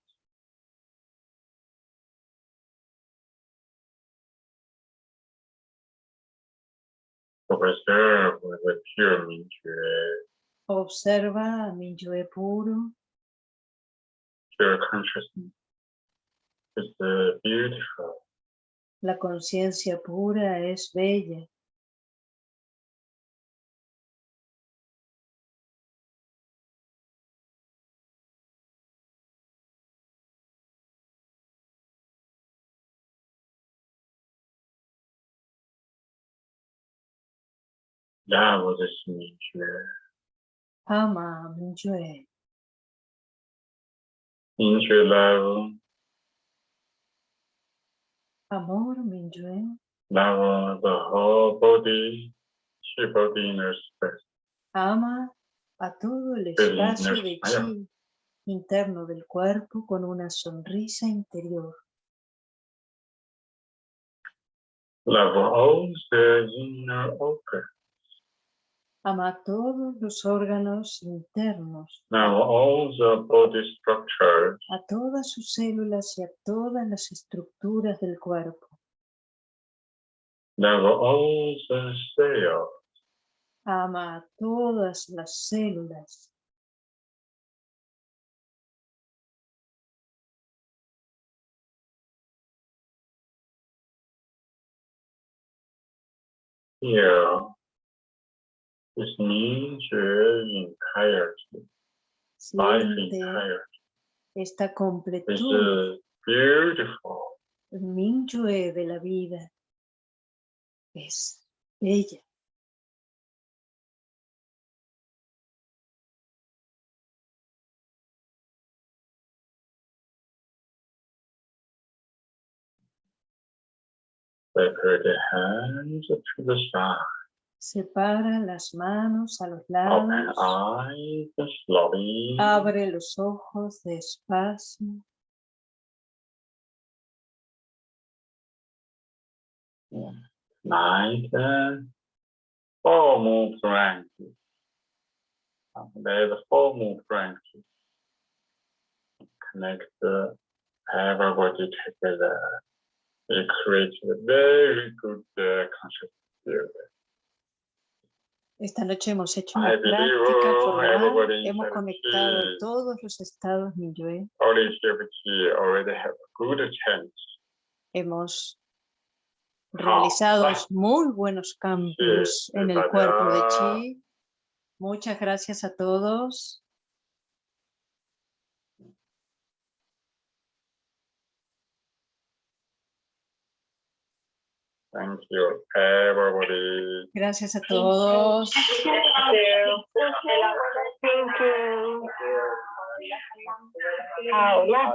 Observa a Minyue puro. Your consciousness este, is beautiful la conciencia pura es bella. Amor mi yo. love the whole body, chi body inner space. Ama a todo el espacio de chi interno del cuerpo con una sonrisa interior. Love all the inner organs. Ama todos los órganos internos, Now all the body structures, a todas sus células y a todas las estructuras del cuerpo. now all the cells, Ama a todas las células. here is 明觉 entirety, life entirety. esta It's completud, uh, beautiful. el Minyue de la vida. Es bella. Separate the hands to the side. Separa las manos a los lados. eyes slowly. Abre los ojos despacio. Nice. Four move branches. There's four move branches. Connect the everybody together. It creates a very good uh, conscious. Esta noche hemos hecho una práctica formal. Hemos conectado todos los estados chance. Hemos Ah, realizado muy buenos cambios en el cuerpo de Chi. Muchas gracias a todos. Thank you, everybody. Gracias a todos. Thank you. Ahora.